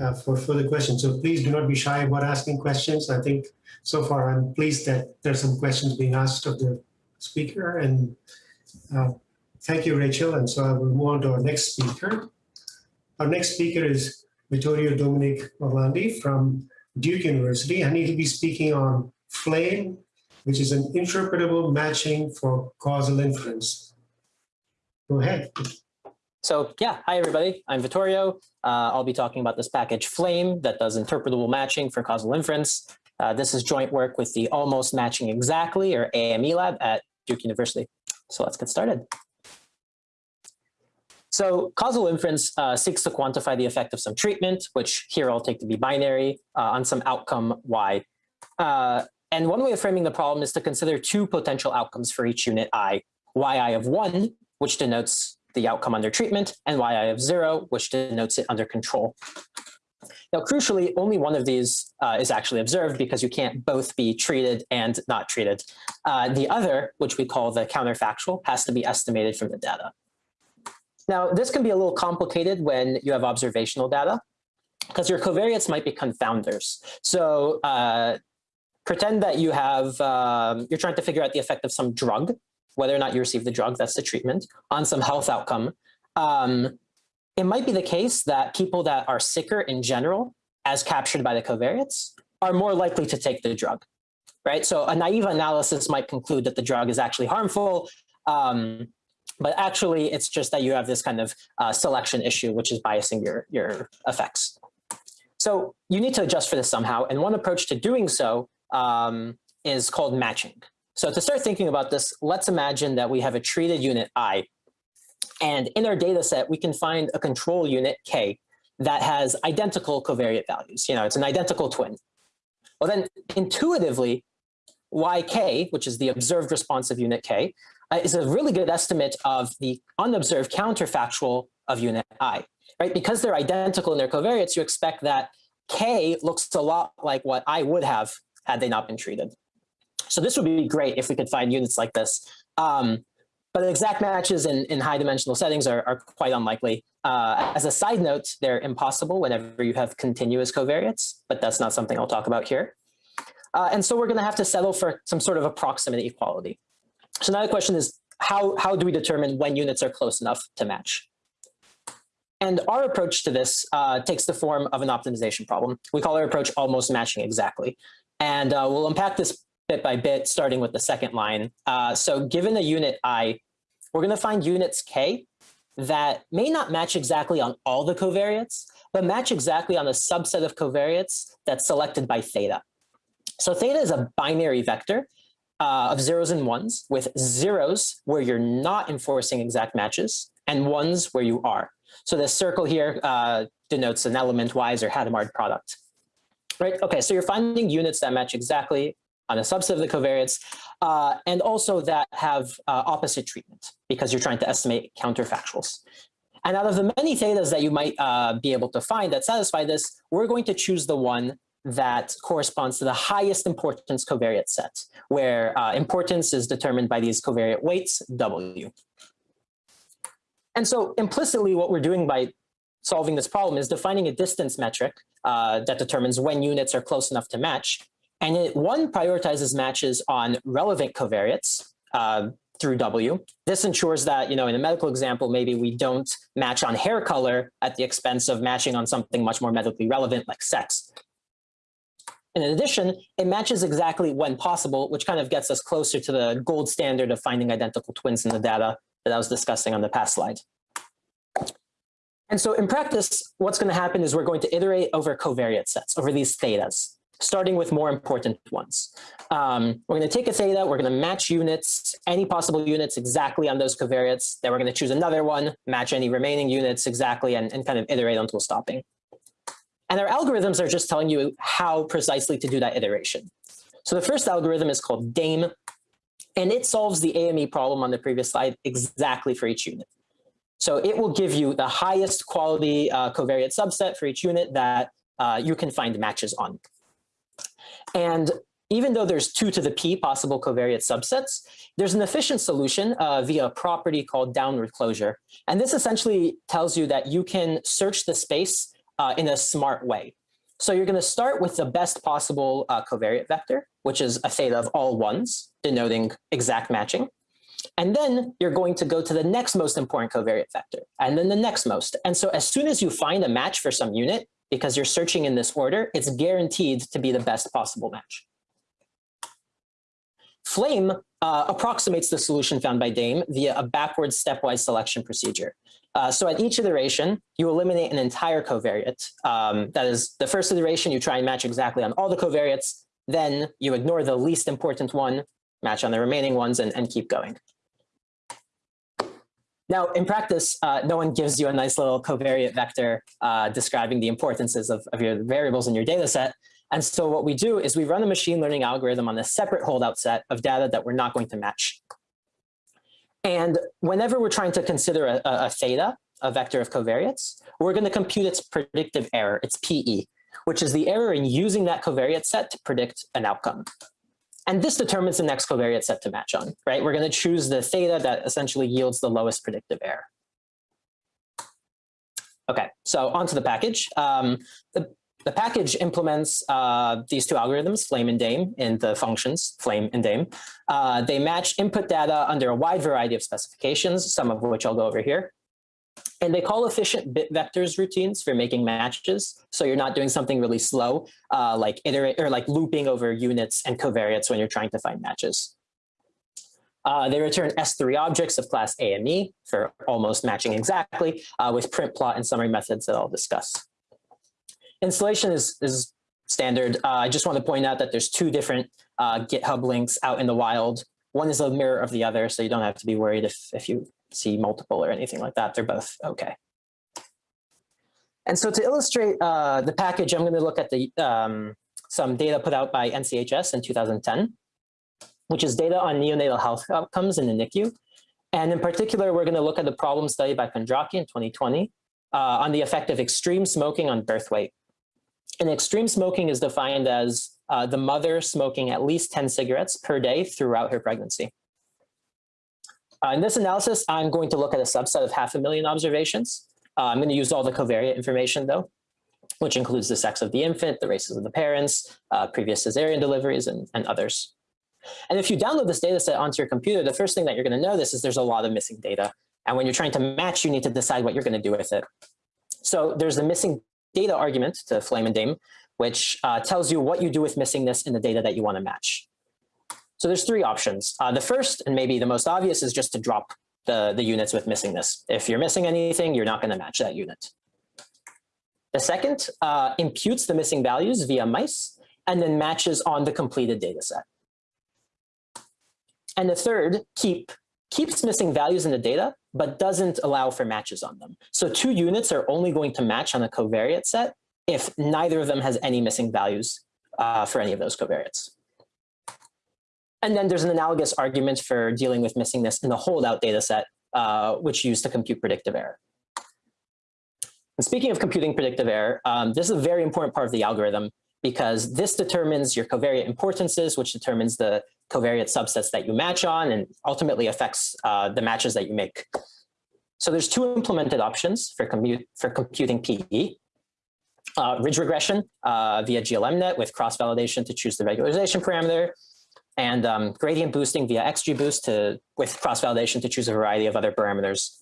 uh, for further questions. So please do not be shy about asking questions. I think so far I'm pleased that there's some questions being asked of the speaker and uh, thank you, Rachel. And so I will move on to our next speaker. Our next speaker is Vittorio Dominic Orlandi from Duke University, and he'll be speaking on FLAME, which is an interpretable matching for causal inference. Go ahead. So yeah, hi everybody, I'm Vittorio. Uh, I'll be talking about this package FLAME that does interpretable matching for causal inference. Uh, this is joint work with the Almost Matching Exactly, or AME lab at Duke University. So let's get started. So causal inference uh, seeks to quantify the effect of some treatment, which here I'll take to be binary, uh, on some outcome y. Uh, and one way of framing the problem is to consider two potential outcomes for each unit i, yi of 1, which denotes the outcome under treatment, and yi of 0, which denotes it under control. Now, crucially, only one of these uh, is actually observed because you can't both be treated and not treated. Uh, the other, which we call the counterfactual, has to be estimated from the data. Now, this can be a little complicated when you have observational data because your covariates might be confounders. So uh, pretend that you have, um, you're trying to figure out the effect of some drug whether or not you receive the drug, that's the treatment, on some health outcome, um, it might be the case that people that are sicker in general, as captured by the covariates, are more likely to take the drug, right? So a naive analysis might conclude that the drug is actually harmful, um, but actually it's just that you have this kind of uh, selection issue, which is biasing your, your effects. So you need to adjust for this somehow. And one approach to doing so um, is called matching. So to start thinking about this, let's imagine that we have a treated unit I, and in our data set, we can find a control unit K that has identical covariate values. You know, it's an identical twin. Well, then intuitively, YK, which is the observed responsive unit K, is a really good estimate of the unobserved counterfactual of unit I, right? Because they're identical in their covariates, you expect that K looks a lot like what I would have had they not been treated. So this would be great if we could find units like this. Um, but exact matches in, in high dimensional settings are, are quite unlikely. Uh, as a side note, they're impossible whenever you have continuous covariates, but that's not something I'll talk about here. Uh, and so we're going to have to settle for some sort of approximate equality. So now the question is, how, how do we determine when units are close enough to match? And our approach to this uh, takes the form of an optimization problem. We call our approach almost matching exactly. And uh, we'll unpack this bit by bit, starting with the second line. Uh, so given a unit i, we're going to find units k that may not match exactly on all the covariates, but match exactly on a subset of covariates that's selected by theta. So theta is a binary vector uh, of zeros and ones with zeros where you're not enforcing exact matches and ones where you are. So this circle here uh, denotes an element-wise or Hadamard product. Right, okay, so you're finding units that match exactly on a subset of the covariates, uh, and also that have uh, opposite treatment because you're trying to estimate counterfactuals. And out of the many thetas that you might uh, be able to find that satisfy this, we're going to choose the one that corresponds to the highest importance covariate set, where uh, importance is determined by these covariate weights, W. And so implicitly what we're doing by solving this problem is defining a distance metric uh, that determines when units are close enough to match. And it, one prioritizes matches on relevant covariates uh, through W. This ensures that, you know, in a medical example, maybe we don't match on hair color at the expense of matching on something much more medically relevant like sex. And in addition, it matches exactly when possible, which kind of gets us closer to the gold standard of finding identical twins in the data that I was discussing on the past slide. And so in practice, what's going to happen is we're going to iterate over covariate sets, over these thetas starting with more important ones. Um, we're going to take a theta, we're going to match units, any possible units exactly on those covariates. Then we're going to choose another one, match any remaining units exactly, and, and kind of iterate until stopping. And our algorithms are just telling you how precisely to do that iteration. So the first algorithm is called DAME, and it solves the AME problem on the previous slide exactly for each unit. So it will give you the highest quality uh, covariate subset for each unit that uh, you can find matches on. And even though there's two to the p possible covariate subsets, there's an efficient solution uh, via a property called downward closure. And this essentially tells you that you can search the space uh, in a smart way. So you're going to start with the best possible uh, covariate vector, which is a theta of all ones, denoting exact matching. And then you're going to go to the next most important covariate vector, and then the next most. And so as soon as you find a match for some unit, because you're searching in this order, it's guaranteed to be the best possible match. Flame uh, approximates the solution found by Dame via a backwards stepwise selection procedure. Uh, so at each iteration, you eliminate an entire covariate. Um, that is, the first iteration, you try and match exactly on all the covariates. Then you ignore the least important one, match on the remaining ones, and, and keep going. Now, in practice, uh, no one gives you a nice little covariate vector uh, describing the importances of, of your variables in your data set. And so what we do is we run a machine learning algorithm on a separate holdout set of data that we're not going to match. And whenever we're trying to consider a, a theta, a vector of covariates, we're going to compute its predictive error, its PE, which is the error in using that covariate set to predict an outcome. And this determines the next covariate set to match on, right? We're going to choose the theta that essentially yields the lowest predictive error. Okay, so onto the package. Um, the the package implements uh, these two algorithms, flame and dame, in the functions flame and dame. Uh, they match input data under a wide variety of specifications, some of which I'll go over here. And they call efficient bit vectors routines for making matches. So you're not doing something really slow, uh, like iterate or like looping over units and covariates when you're trying to find matches. Uh, they return S3 objects of class A and E for almost matching exactly uh, with print plot and summary methods that I'll discuss. Installation is, is standard. Uh, I just want to point out that there's two different uh, GitHub links out in the wild. One is a mirror of the other, so you don't have to be worried if, if you see multiple or anything like that. They're both okay. And so to illustrate uh, the package, I'm going to look at the um, some data put out by NCHS in 2010, which is data on neonatal health outcomes in the NICU. And in particular, we're going to look at the problem study by Kondracki in 2020 uh, on the effect of extreme smoking on birth weight. And extreme smoking is defined as uh, the mother smoking at least 10 cigarettes per day throughout her pregnancy. Uh, in this analysis, I'm going to look at a subset of half a million observations. Uh, I'm going to use all the covariate information though, which includes the sex of the infant, the races of the parents, uh, previous cesarean deliveries, and, and others. And if you download this data set onto your computer, the first thing that you're going to notice is there's a lot of missing data. And when you're trying to match, you need to decide what you're going to do with it. So there's the missing data argument to Flame and Dame, which uh, tells you what you do with missingness in the data that you want to match. So there's three options. Uh, the first, and maybe the most obvious, is just to drop the, the units with missingness. If you're missing anything, you're not going to match that unit. The second uh, imputes the missing values via mice and then matches on the completed data set. And the third, keep, keeps missing values in the data, but doesn't allow for matches on them. So two units are only going to match on a covariate set if neither of them has any missing values uh, for any of those covariates. And then there's an analogous argument for dealing with missingness in the holdout data set, uh, which used to compute predictive error. And speaking of computing predictive error, um, this is a very important part of the algorithm because this determines your covariate importances, which determines the covariate subsets that you match on and ultimately affects uh, the matches that you make. So there's two implemented options for, compute, for computing PE. Uh, ridge regression uh, via GLMNet with cross-validation to choose the regularization parameter, and um, gradient boosting via XGBoost to, with cross-validation to choose a variety of other parameters.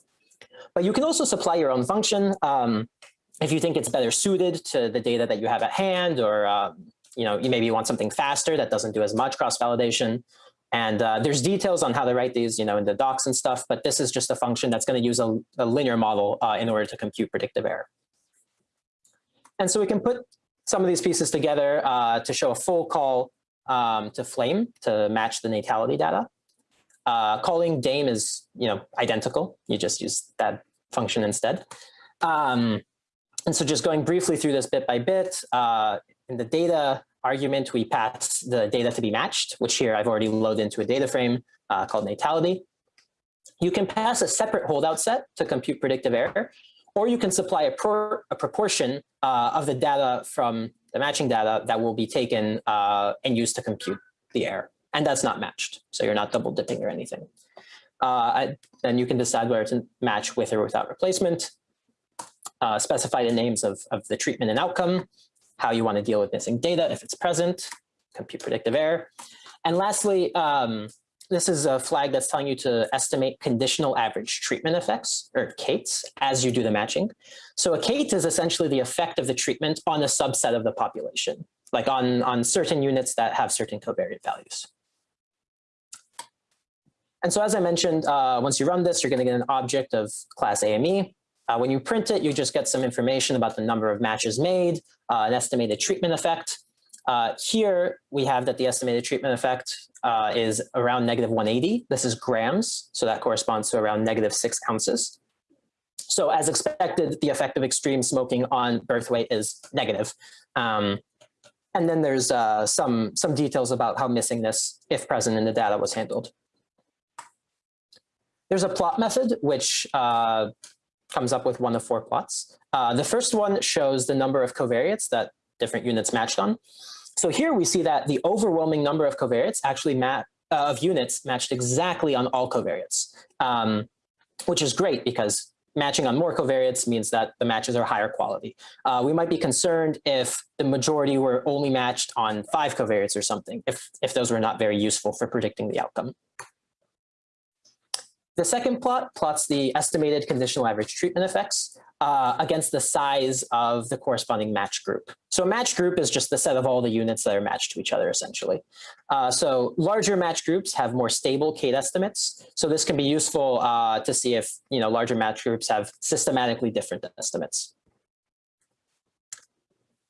But you can also supply your own function um, if you think it's better suited to the data that you have at hand, or uh, you know, you maybe want something faster that doesn't do as much cross-validation. And uh, there's details on how to write these, you know, in the docs and stuff, but this is just a function that's going to use a, a linear model uh, in order to compute predictive error. And so we can put some of these pieces together uh, to show a full call um, to Flame to match the natality data. Uh, calling Dame is, you know, identical. You just use that function instead. Um, and so just going briefly through this bit by bit, uh, in the data argument, we pass the data to be matched, which here I've already loaded into a data frame uh, called natality. You can pass a separate holdout set to compute predictive error, or you can supply a, pro a proportion uh, of the data from the matching data that will be taken uh, and used to compute the error. And that's not matched. So you're not double dipping or anything. Uh, and you can decide whether to match with or without replacement. Uh, specify the names of, of the treatment and outcome, how you want to deal with missing data if it's present, compute predictive error. And lastly, um, this is a flag that's telling you to estimate conditional average treatment effects, or CATEs, as you do the matching. So a CATE is essentially the effect of the treatment on a subset of the population, like on, on certain units that have certain covariate values. And so as I mentioned, uh, once you run this, you're going to get an object of class AME. Uh, when you print it, you just get some information about the number of matches made, uh, an estimated treatment effect. Uh, here we have that the estimated treatment effect uh, is around negative 180. This is grams, so that corresponds to around negative six ounces. So as expected, the effect of extreme smoking on birth weight is negative. Um, and then there's uh, some, some details about how missingness, if present in the data, was handled. There's a plot method, which uh, comes up with one of four plots. Uh, the first one shows the number of covariates that different units matched on. So here we see that the overwhelming number of covariates actually map uh, of units matched exactly on all covariates, um, which is great because matching on more covariates means that the matches are higher quality. Uh, we might be concerned if the majority were only matched on five covariates or something, if, if those were not very useful for predicting the outcome. The second plot plots the estimated conditional average treatment effects uh, against the size of the corresponding match group. So a match group is just the set of all the units that are matched to each other, essentially. Uh, so larger match groups have more stable CATE estimates. So this can be useful uh, to see if you know larger match groups have systematically different estimates.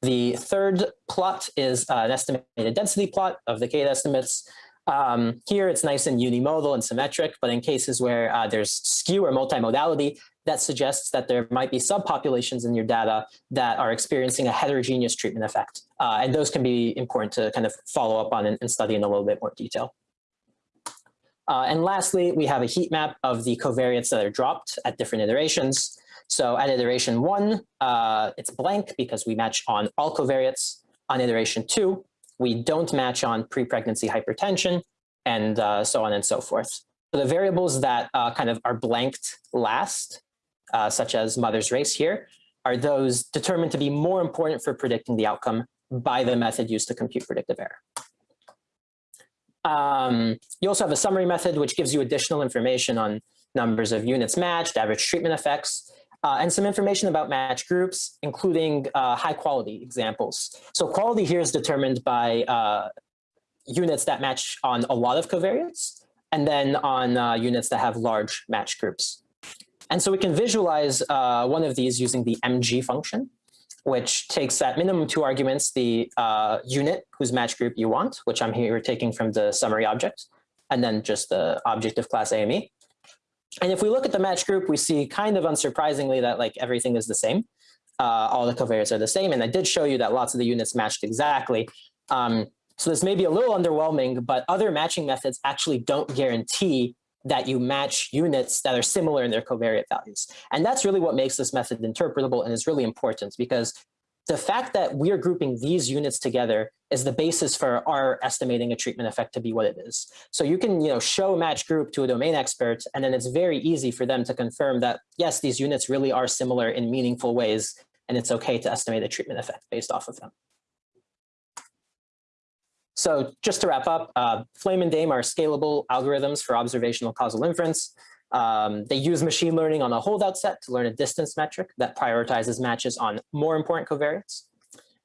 The third plot is uh, an estimated density plot of the CATE estimates. Um, here it's nice and unimodal and symmetric, but in cases where uh, there's skew or multimodality, that suggests that there might be subpopulations in your data that are experiencing a heterogeneous treatment effect. Uh, and those can be important to kind of follow up on and, and study in a little bit more detail. Uh, and lastly, we have a heat map of the covariates that are dropped at different iterations. So at iteration one, uh, it's blank because we match on all covariates. On iteration two, we don't match on pre-pregnancy hypertension, and uh, so on and so forth. So the variables that uh, kind of are blanked last, uh, such as mother's race here, are those determined to be more important for predicting the outcome by the method used to compute predictive error. Um, you also have a summary method, which gives you additional information on numbers of units matched, average treatment effects, uh, and some information about match groups, including uh, high quality examples. So quality here is determined by uh, units that match on a lot of covariates, and then on uh, units that have large match groups. And so we can visualize uh, one of these using the MG function, which takes at minimum two arguments, the uh, unit whose match group you want, which I'm here taking from the summary object, and then just the object of class AME. And if we look at the match group, we see kind of unsurprisingly that like everything is the same. Uh, all the covariates are the same. And I did show you that lots of the units matched exactly. Um, so this may be a little underwhelming, but other matching methods actually don't guarantee that you match units that are similar in their covariate values. And that's really what makes this method interpretable and is really important because the fact that we're grouping these units together is the basis for our estimating a treatment effect to be what it is. So you can you know, show a match group to a domain expert, and then it's very easy for them to confirm that, yes, these units really are similar in meaningful ways, and it's okay to estimate a treatment effect based off of them. So just to wrap up, uh, Flame and Dame are scalable algorithms for observational causal inference. Um, they use machine learning on a holdout set to learn a distance metric that prioritizes matches on more important covariates.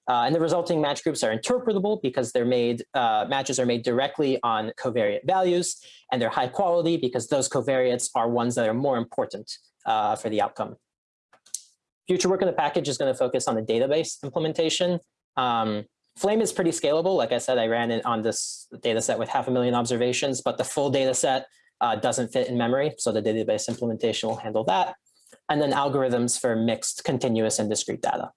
Uh, and the resulting match groups are interpretable because they're made, uh, matches are made directly on covariate values, and they're high quality because those covariates are ones that are more important uh, for the outcome. Future work in the package is going to focus on the database implementation. Um, Flame is pretty scalable. Like I said, I ran it on this data set with half a million observations, but the full data set uh, doesn't fit in memory. So the database implementation will handle that. And then algorithms for mixed continuous and discrete data.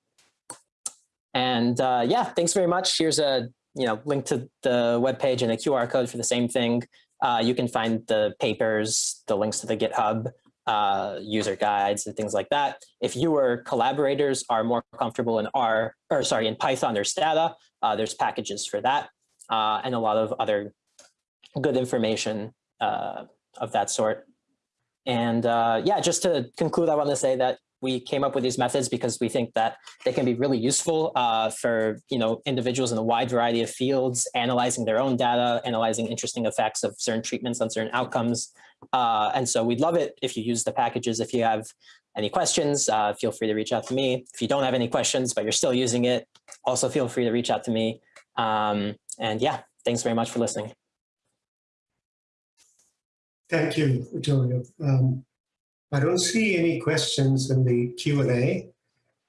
And uh, yeah, thanks very much. Here's a you know link to the web page and a QR code for the same thing. Uh, you can find the papers, the links to the GitHub, uh, user guides and things like that. If you or collaborators are more comfortable in R, or sorry, in Python or Stata, uh, there's packages for that uh, and a lot of other good information uh, of that sort. And uh, yeah, just to conclude, I want to say that we came up with these methods because we think that they can be really useful uh, for you know individuals in a wide variety of fields, analyzing their own data, analyzing interesting effects of certain treatments on certain outcomes. Uh, and so we'd love it if you use the packages. If you have any questions, uh, feel free to reach out to me. If you don't have any questions, but you're still using it, also feel free to reach out to me. Um, and yeah, thanks very much for listening. Thank you, Vittorio. Um, I don't see any questions in the Q and A.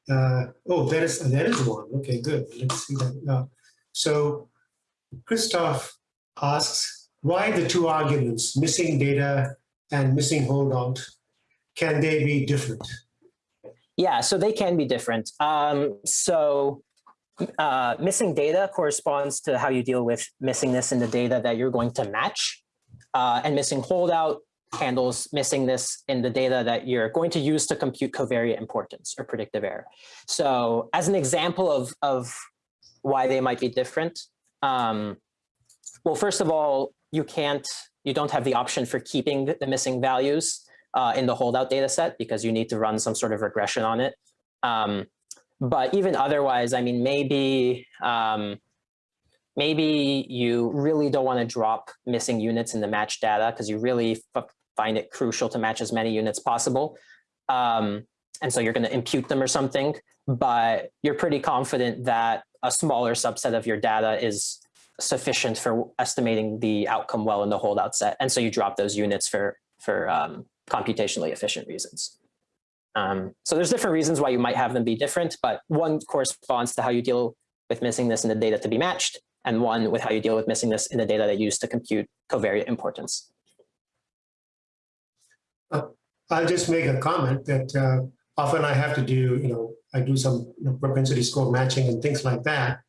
Uh, oh, there is there is one. Okay, good. Let's see that now. So, Christoph asks, why the two arguments, missing data and missing holdout, can they be different? Yeah, so they can be different. Um, so uh, missing data corresponds to how you deal with missingness in the data that you're going to match. Uh, and missing holdout handles missing this in the data that you're going to use to compute covariate importance or predictive error. So as an example of, of why they might be different, um, well, first of all, you can't, you don't have the option for keeping the missing values uh, in the holdout data set because you need to run some sort of regression on it. Um, but even otherwise, I mean, maybe um, maybe you really don't want to drop missing units in the match data because you really find it crucial to match as many units possible. Um, and so you're going to impute them or something, but you're pretty confident that a smaller subset of your data is sufficient for estimating the outcome well in the holdout set. And so you drop those units for, for um, computationally efficient reasons. Um, so there's different reasons why you might have them be different, but one corresponds to how you deal with missingness in the data to be matched, and one with how you deal with missingness in the data that you use to compute covariate importance. Uh, I'll just make a comment that uh, often I have to do, you know, I do some you know, propensity score matching and things like that.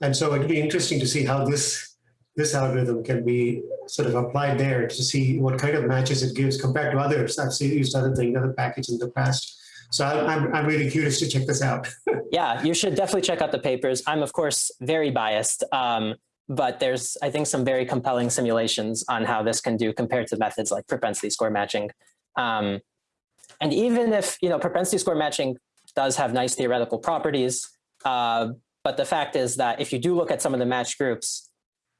And so it'd be interesting to see how this this algorithm can be sort of applied there to see what kind of matches it gives compared to others. I've used other things, other packages in the past. So I'm, I'm really curious to check this out. [LAUGHS] yeah, you should definitely check out the papers. I'm of course very biased, um, but there's I think some very compelling simulations on how this can do compared to methods like propensity score matching. Um, and even if you know propensity score matching does have nice theoretical properties, uh, but the fact is that if you do look at some of the matched groups,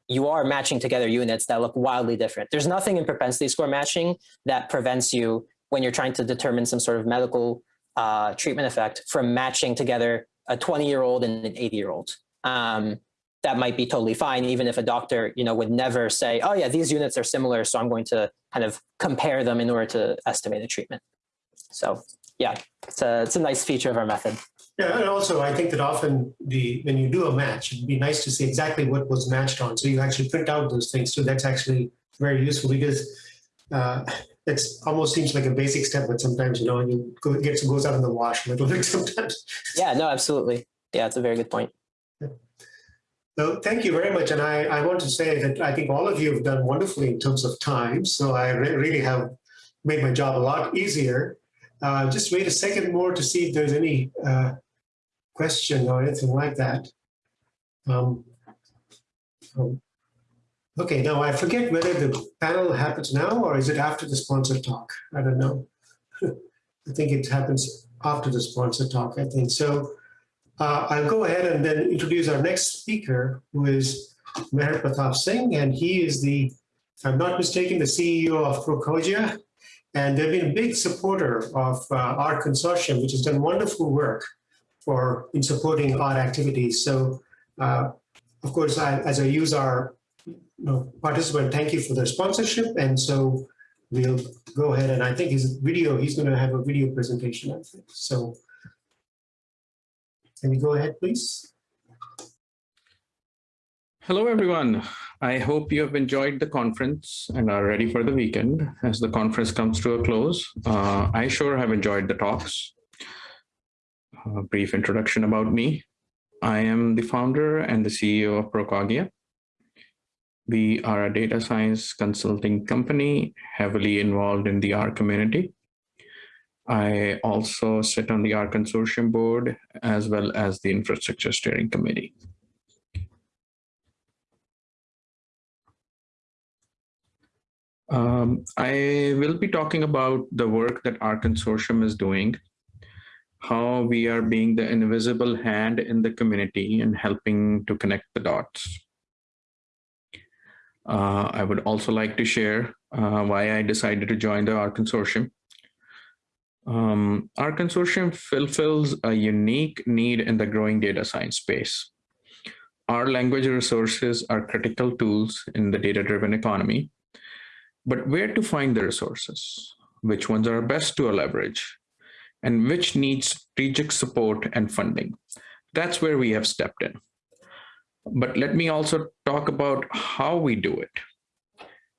you are matching together units that look wildly different. There's nothing in propensity score matching that prevents you when you're trying to determine some sort of medical uh, treatment effect from matching together a 20 year old and an 80 year old. Um, that might be totally fine, even if a doctor, you know, would never say, oh yeah, these units are similar, so I'm going to kind of compare them in order to estimate a treatment. So yeah, it's a, it's a nice feature of our method. Yeah, and also I think that often the when you do a match, it'd be nice to see exactly what was matched on. So you actually print out those things. So that's actually very useful because uh, it almost seems like a basic step, but sometimes you know you go, it gets goes out in the wash a little bit [LAUGHS] sometimes. Yeah, no, absolutely. Yeah, it's a very good point. So thank you very much. And I, I want to say that I think all of you have done wonderfully in terms of time. So I re really have made my job a lot easier. Uh, just wait a second more to see if there's any uh, question or anything like that. Um, um, okay, now I forget whether the panel happens now or is it after the sponsor talk? I don't know. [LAUGHS] I think it happens after the sponsor talk, I think. So uh, I'll go ahead and then introduce our next speaker, who is Meher Pratap Singh, and he is the, if I'm not mistaken, the CEO of Procogia, and they've been a big supporter of uh, R consortium, which has done wonderful work for in supporting our activities. So, uh, of course, I, as I use our know, participant, thank you for the sponsorship. And so we'll go ahead and I think his video, he's going to have a video presentation, I think. So can you go ahead, please? Hello, everyone. I hope you have enjoyed the conference and are ready for the weekend as the conference comes to a close. Uh, I sure have enjoyed the talks. A brief introduction about me. I am the founder and the CEO of Procogia. We are a data science consulting company heavily involved in the R community. I also sit on the R consortium board as well as the infrastructure steering committee. Um, I will be talking about the work that R consortium is doing, how we are being the invisible hand in the community and helping to connect the dots. Uh, I would also like to share uh, why I decided to join the R consortium. Um, R consortium fulfills a unique need in the growing data science space. R language resources are critical tools in the data-driven economy, but where to find the resources? Which ones are best to leverage? And which needs strategic support and funding? That's where we have stepped in. But let me also talk about how we do it.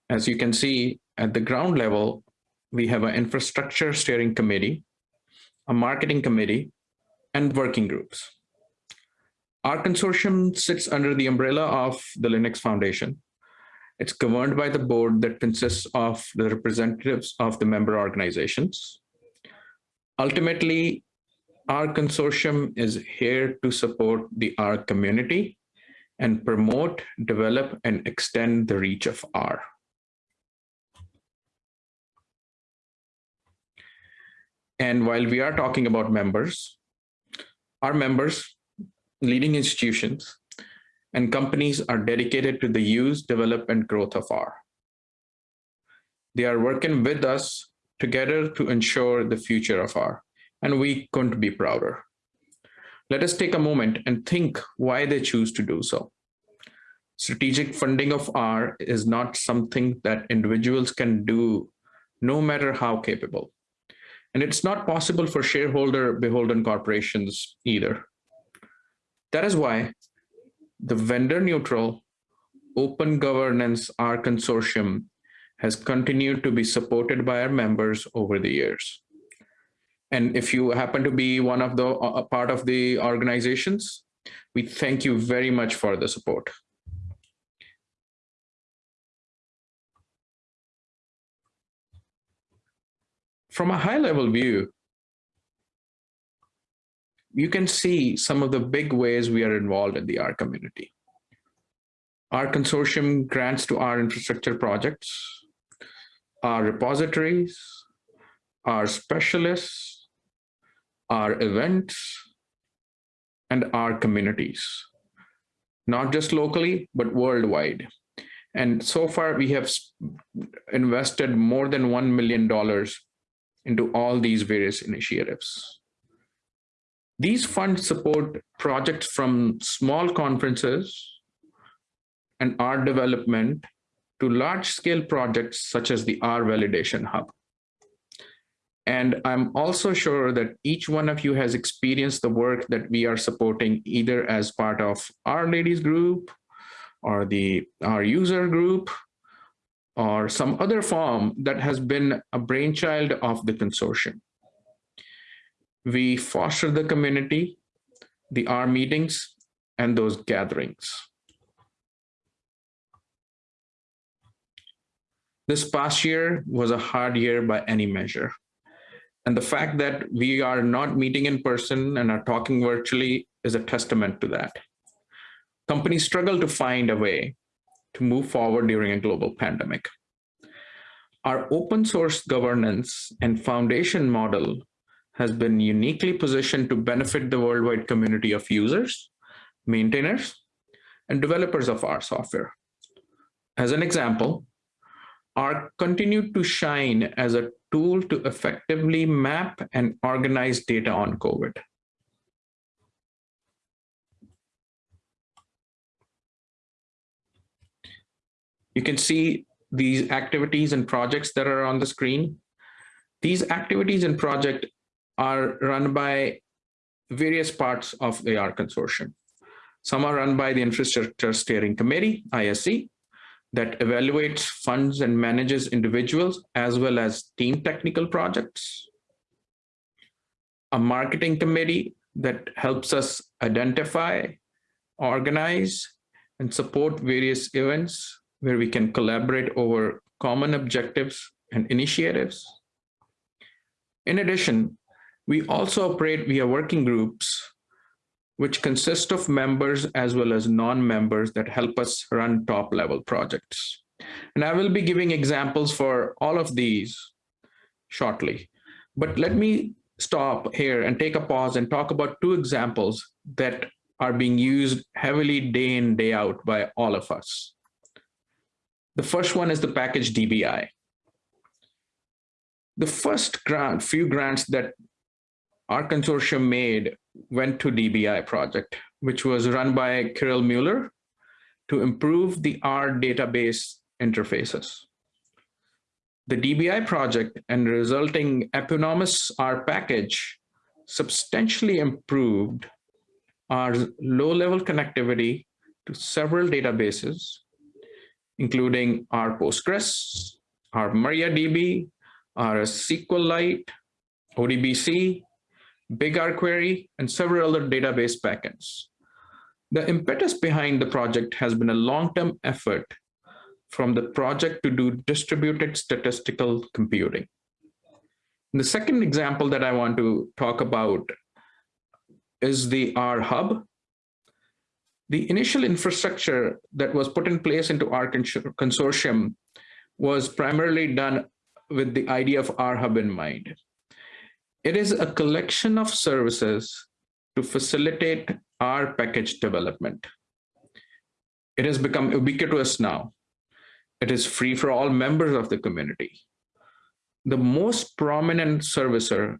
As you can see, at the ground level, we have an infrastructure steering committee, a marketing committee, and working groups. R consortium sits under the umbrella of the Linux Foundation. It's governed by the board that consists of the representatives of the member organizations. Ultimately, R consortium is here to support the R community and promote, develop, and extend the reach of R. And while we are talking about members, our members, leading institutions, and companies are dedicated to the use, development, and growth of R. They are working with us together to ensure the future of R, and we couldn't be prouder. Let us take a moment and think why they choose to do so. Strategic funding of R is not something that individuals can do no matter how capable. And it's not possible for shareholder beholden corporations either. That is why the vendor neutral open governance R consortium has continued to be supported by our members over the years. And if you happen to be one of the part of the organizations, we thank you very much for the support. From a high level view, you can see some of the big ways we are involved in the R community. R consortium grants to our infrastructure projects, our repositories, our specialists, our events, and our communities, not just locally, but worldwide. And so far, we have invested more than $1 million into all these various initiatives. These funds support projects from small conferences and art development to large scale projects such as the R Validation Hub. And I'm also sure that each one of you has experienced the work that we are supporting either as part of R-Ladies group or the R user group or some other form that has been a brainchild of the consortium. We foster the community, the R meetings, and those gatherings. This past year was a hard year by any measure. And the fact that we are not meeting in person and are talking virtually is a testament to that. Companies struggle to find a way to move forward during a global pandemic. Our open source governance and foundation model has been uniquely positioned to benefit the worldwide community of users, maintainers, and developers of our software. As an example, R continued to shine as a tool to effectively map and organize data on COVID. You can see these activities and projects that are on the screen. These activities and project are run by various parts of the R consortium. Some are run by the Infrastructure Steering Committee, ISC, that evaluates funds and manages individuals as well as team technical projects. A marketing committee that helps us identify, organize, and support various events where we can collaborate over common objectives and initiatives. In addition, we also operate via working groups, which consist of members as well as non-members that help us run top level projects. And I will be giving examples for all of these shortly. But let me stop here and take a pause and talk about two examples that are being used heavily day in, day out by all of us. The first one is the package DBI. The first grant, few grants that R consortium made went to DBI project, which was run by Kirill Mueller to improve the R database interfaces. The DBI project and resulting eponymous R package substantially improved our low-level connectivity to several databases including RPostgres, R MariaDB, RSQLite, ODBC, bigrquery, and several other database backends. The impetus behind the project has been a long-term effort from the project to do distributed statistical computing. And the second example that I want to talk about is the R Hub, the initial infrastructure that was put in place into our consortium was primarily done with the idea of R Hub in mind. It is a collection of services to facilitate R package development. It has become ubiquitous now. It is free for all members of the community. The most prominent servicer,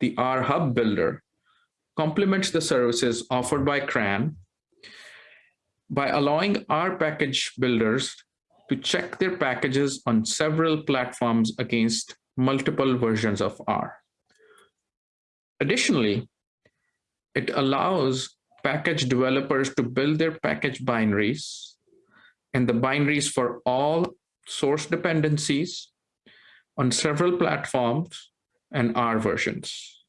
the R Hub Builder, complements the services offered by CRAN by allowing R package builders to check their packages on several platforms against multiple versions of R. Additionally, it allows package developers to build their package binaries and the binaries for all source dependencies on several platforms and R versions.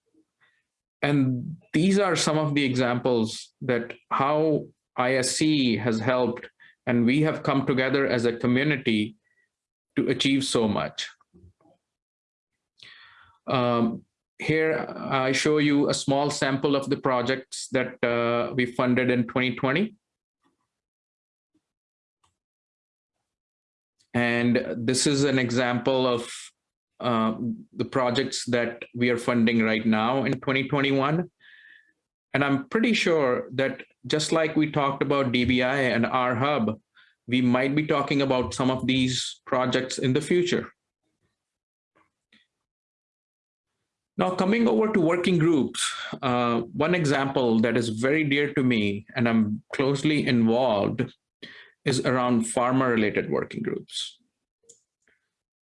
And these are some of the examples that how ISC has helped and we have come together as a community to achieve so much. Um, here, I show you a small sample of the projects that uh, we funded in 2020. And this is an example of uh, the projects that we are funding right now in 2021. And I'm pretty sure that just like we talked about DBI and R Hub, we might be talking about some of these projects in the future. Now coming over to working groups, uh, one example that is very dear to me and I'm closely involved is around pharma related working groups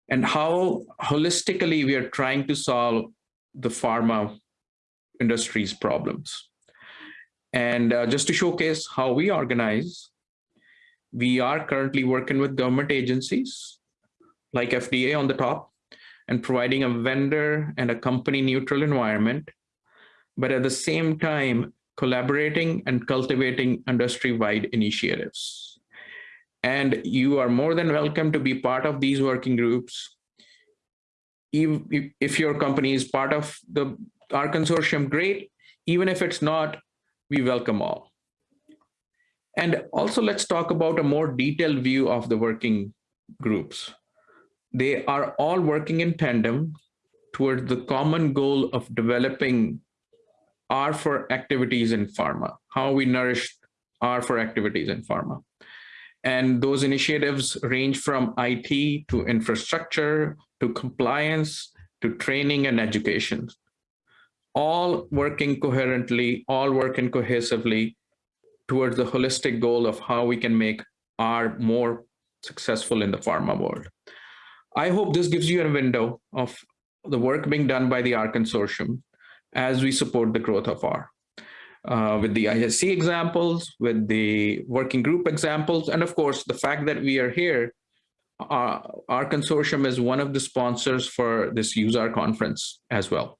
and how holistically we are trying to solve the pharma industry's problems. And uh, just to showcase how we organize, we are currently working with government agencies like FDA on the top and providing a vendor and a company neutral environment, but at the same time, collaborating and cultivating industry-wide initiatives. And you are more than welcome to be part of these working groups. If your company is part of the R consortium, great. Even if it's not, we welcome all. And also let's talk about a more detailed view of the working groups. They are all working in tandem towards the common goal of developing R for activities in pharma, how we nourish R for activities in pharma. And those initiatives range from IT to infrastructure, to compliance, to training and education all working coherently, all working cohesively towards the holistic goal of how we can make R more successful in the pharma world. I hope this gives you a window of the work being done by the R consortium as we support the growth of R. Uh, with the ISC examples, with the working group examples, and of course, the fact that we are here, uh, R consortium is one of the sponsors for this useR! conference as well.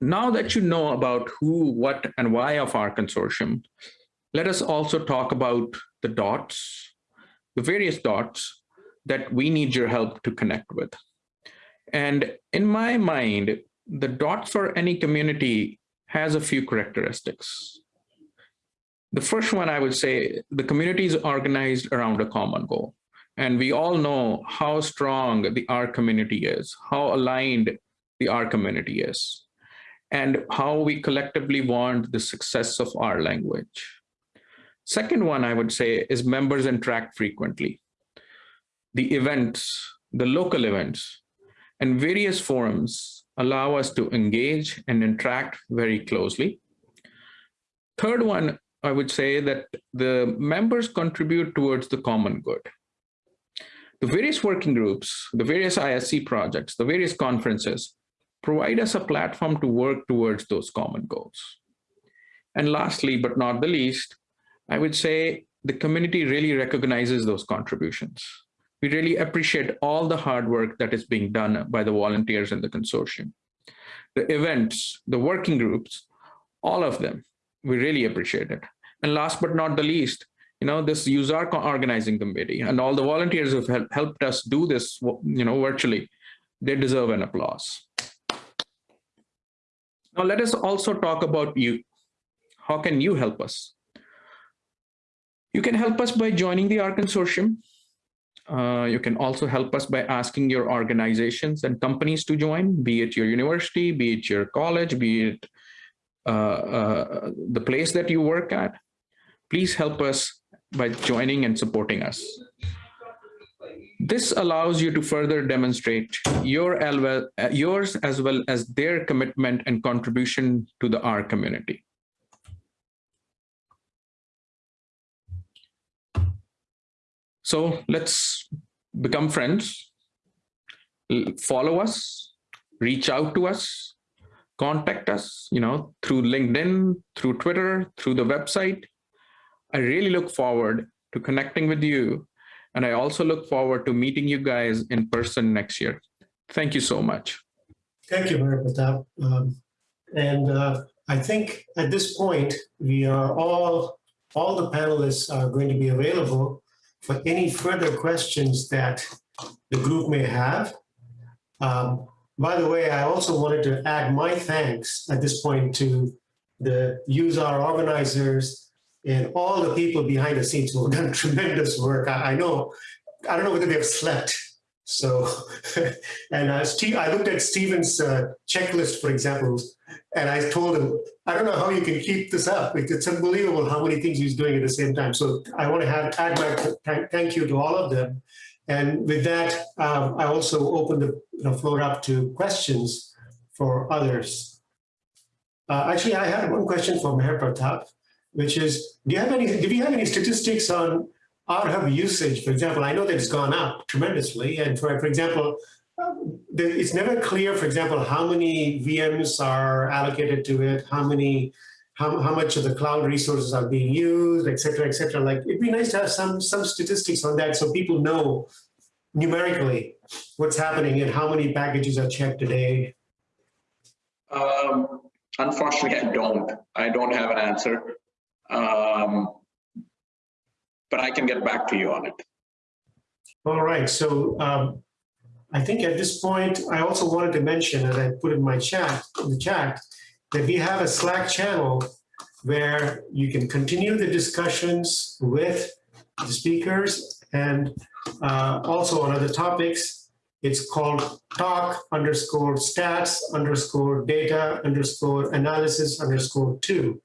Now that you know about who, what, and why of R consortium, let us also talk about the dots, the various dots that we need your help to connect with. And in my mind, the dots for any community has a few characteristics. The first one I would say, the community is organized around a common goal. And we all know how strong the R community is, how aligned the R community is and how we collectively want the success of R language. Second one I would say is members interact frequently. The events, the local events, and various forums allow us to engage and interact very closely. Third one, I would say that the members contribute towards the common good. The various working groups, the various ISC projects, the various conferences provide us a platform to work towards those common goals. And lastly, but not the least, I would say the community really recognizes those contributions. We really appreciate all the hard work that is being done by the volunteers in the consortium. The events, the working groups, all of them, we really appreciate it. And last but not the least, you know, this useR! organizing committee and all the volunteers who have helped us do this, you know, virtually, they deserve an applause. Now let us also talk about you. How can you help us? You can help us by joining the R Consortium. Uh, you can also help us by asking your organizations and companies to join, be it your university, be it your college, be it uh, uh, the place that you work at. Please help us by joining and supporting us. This allows you to further demonstrate your uh, yours as well as their commitment and contribution to the R community. So let's become friends, follow us, reach out to us, contact us, you know, through LinkedIn, through Twitter, through the website. I really look forward to connecting with you. And I also look forward to meeting you guys in person next year. Thank you so much. Thank you, Mehar Pratap. Um, And uh, I think at this point, we are all, all the panelists are going to be available for any further questions that the group may have. Um, By the way, I also wanted to add my thanks at this point to the useR! organizers and all the people behind the scenes who have done [LAUGHS] tremendous work. I, I know, I don't know whether they've slept. So, [LAUGHS] and uh, Steve, I looked at Steven's uh, checklist, for example, and I told him, I don't know how you can keep this up. It's unbelievable how many things he's doing at the same time. So I want to have, add my thank you to all of them. And with that, um, I also open the you know, floor up to questions for others. Uh, actually, I had one question for Mehar Pratap, which is, do you have any, do you have any statistics on RHub usage? For example, I know that it's gone up tremendously. And for, for example, um, it's never clear, for example, how many VMs are allocated to it, how many, how, how much of the cloud resources are being used, et cetera, et cetera. Like, it'd be nice to have some, some statistics on that so people know numerically what's happening and how many packages are checked a day. Um, unfortunately, I don't. I don't have an answer. Um, but I can get back to you on it. All right, so um, I think at this point, I also wanted to mention, as I put in my chat, in the chat, that we have a Slack channel where you can continue the discussions with the speakers and uh, also on other topics. It's called talk underscore stats underscore data underscore analysis underscore two.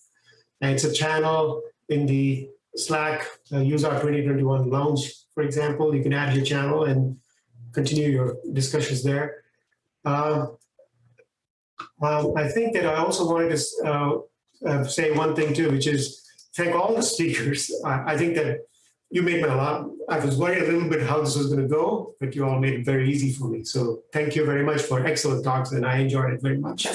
And it's a channel in the Slack uh, useR! 2021 lounge, for example, you can add your channel and continue your discussions there. Um, um, I think that I also wanted to uh, uh, say one thing too, which is thank all the [LAUGHS] speakers. I, I think that you made my lot. I was worried a little bit how this was going to go, but you all made it very easy for me. So thank you very much for excellent talks, and I enjoyed it very much.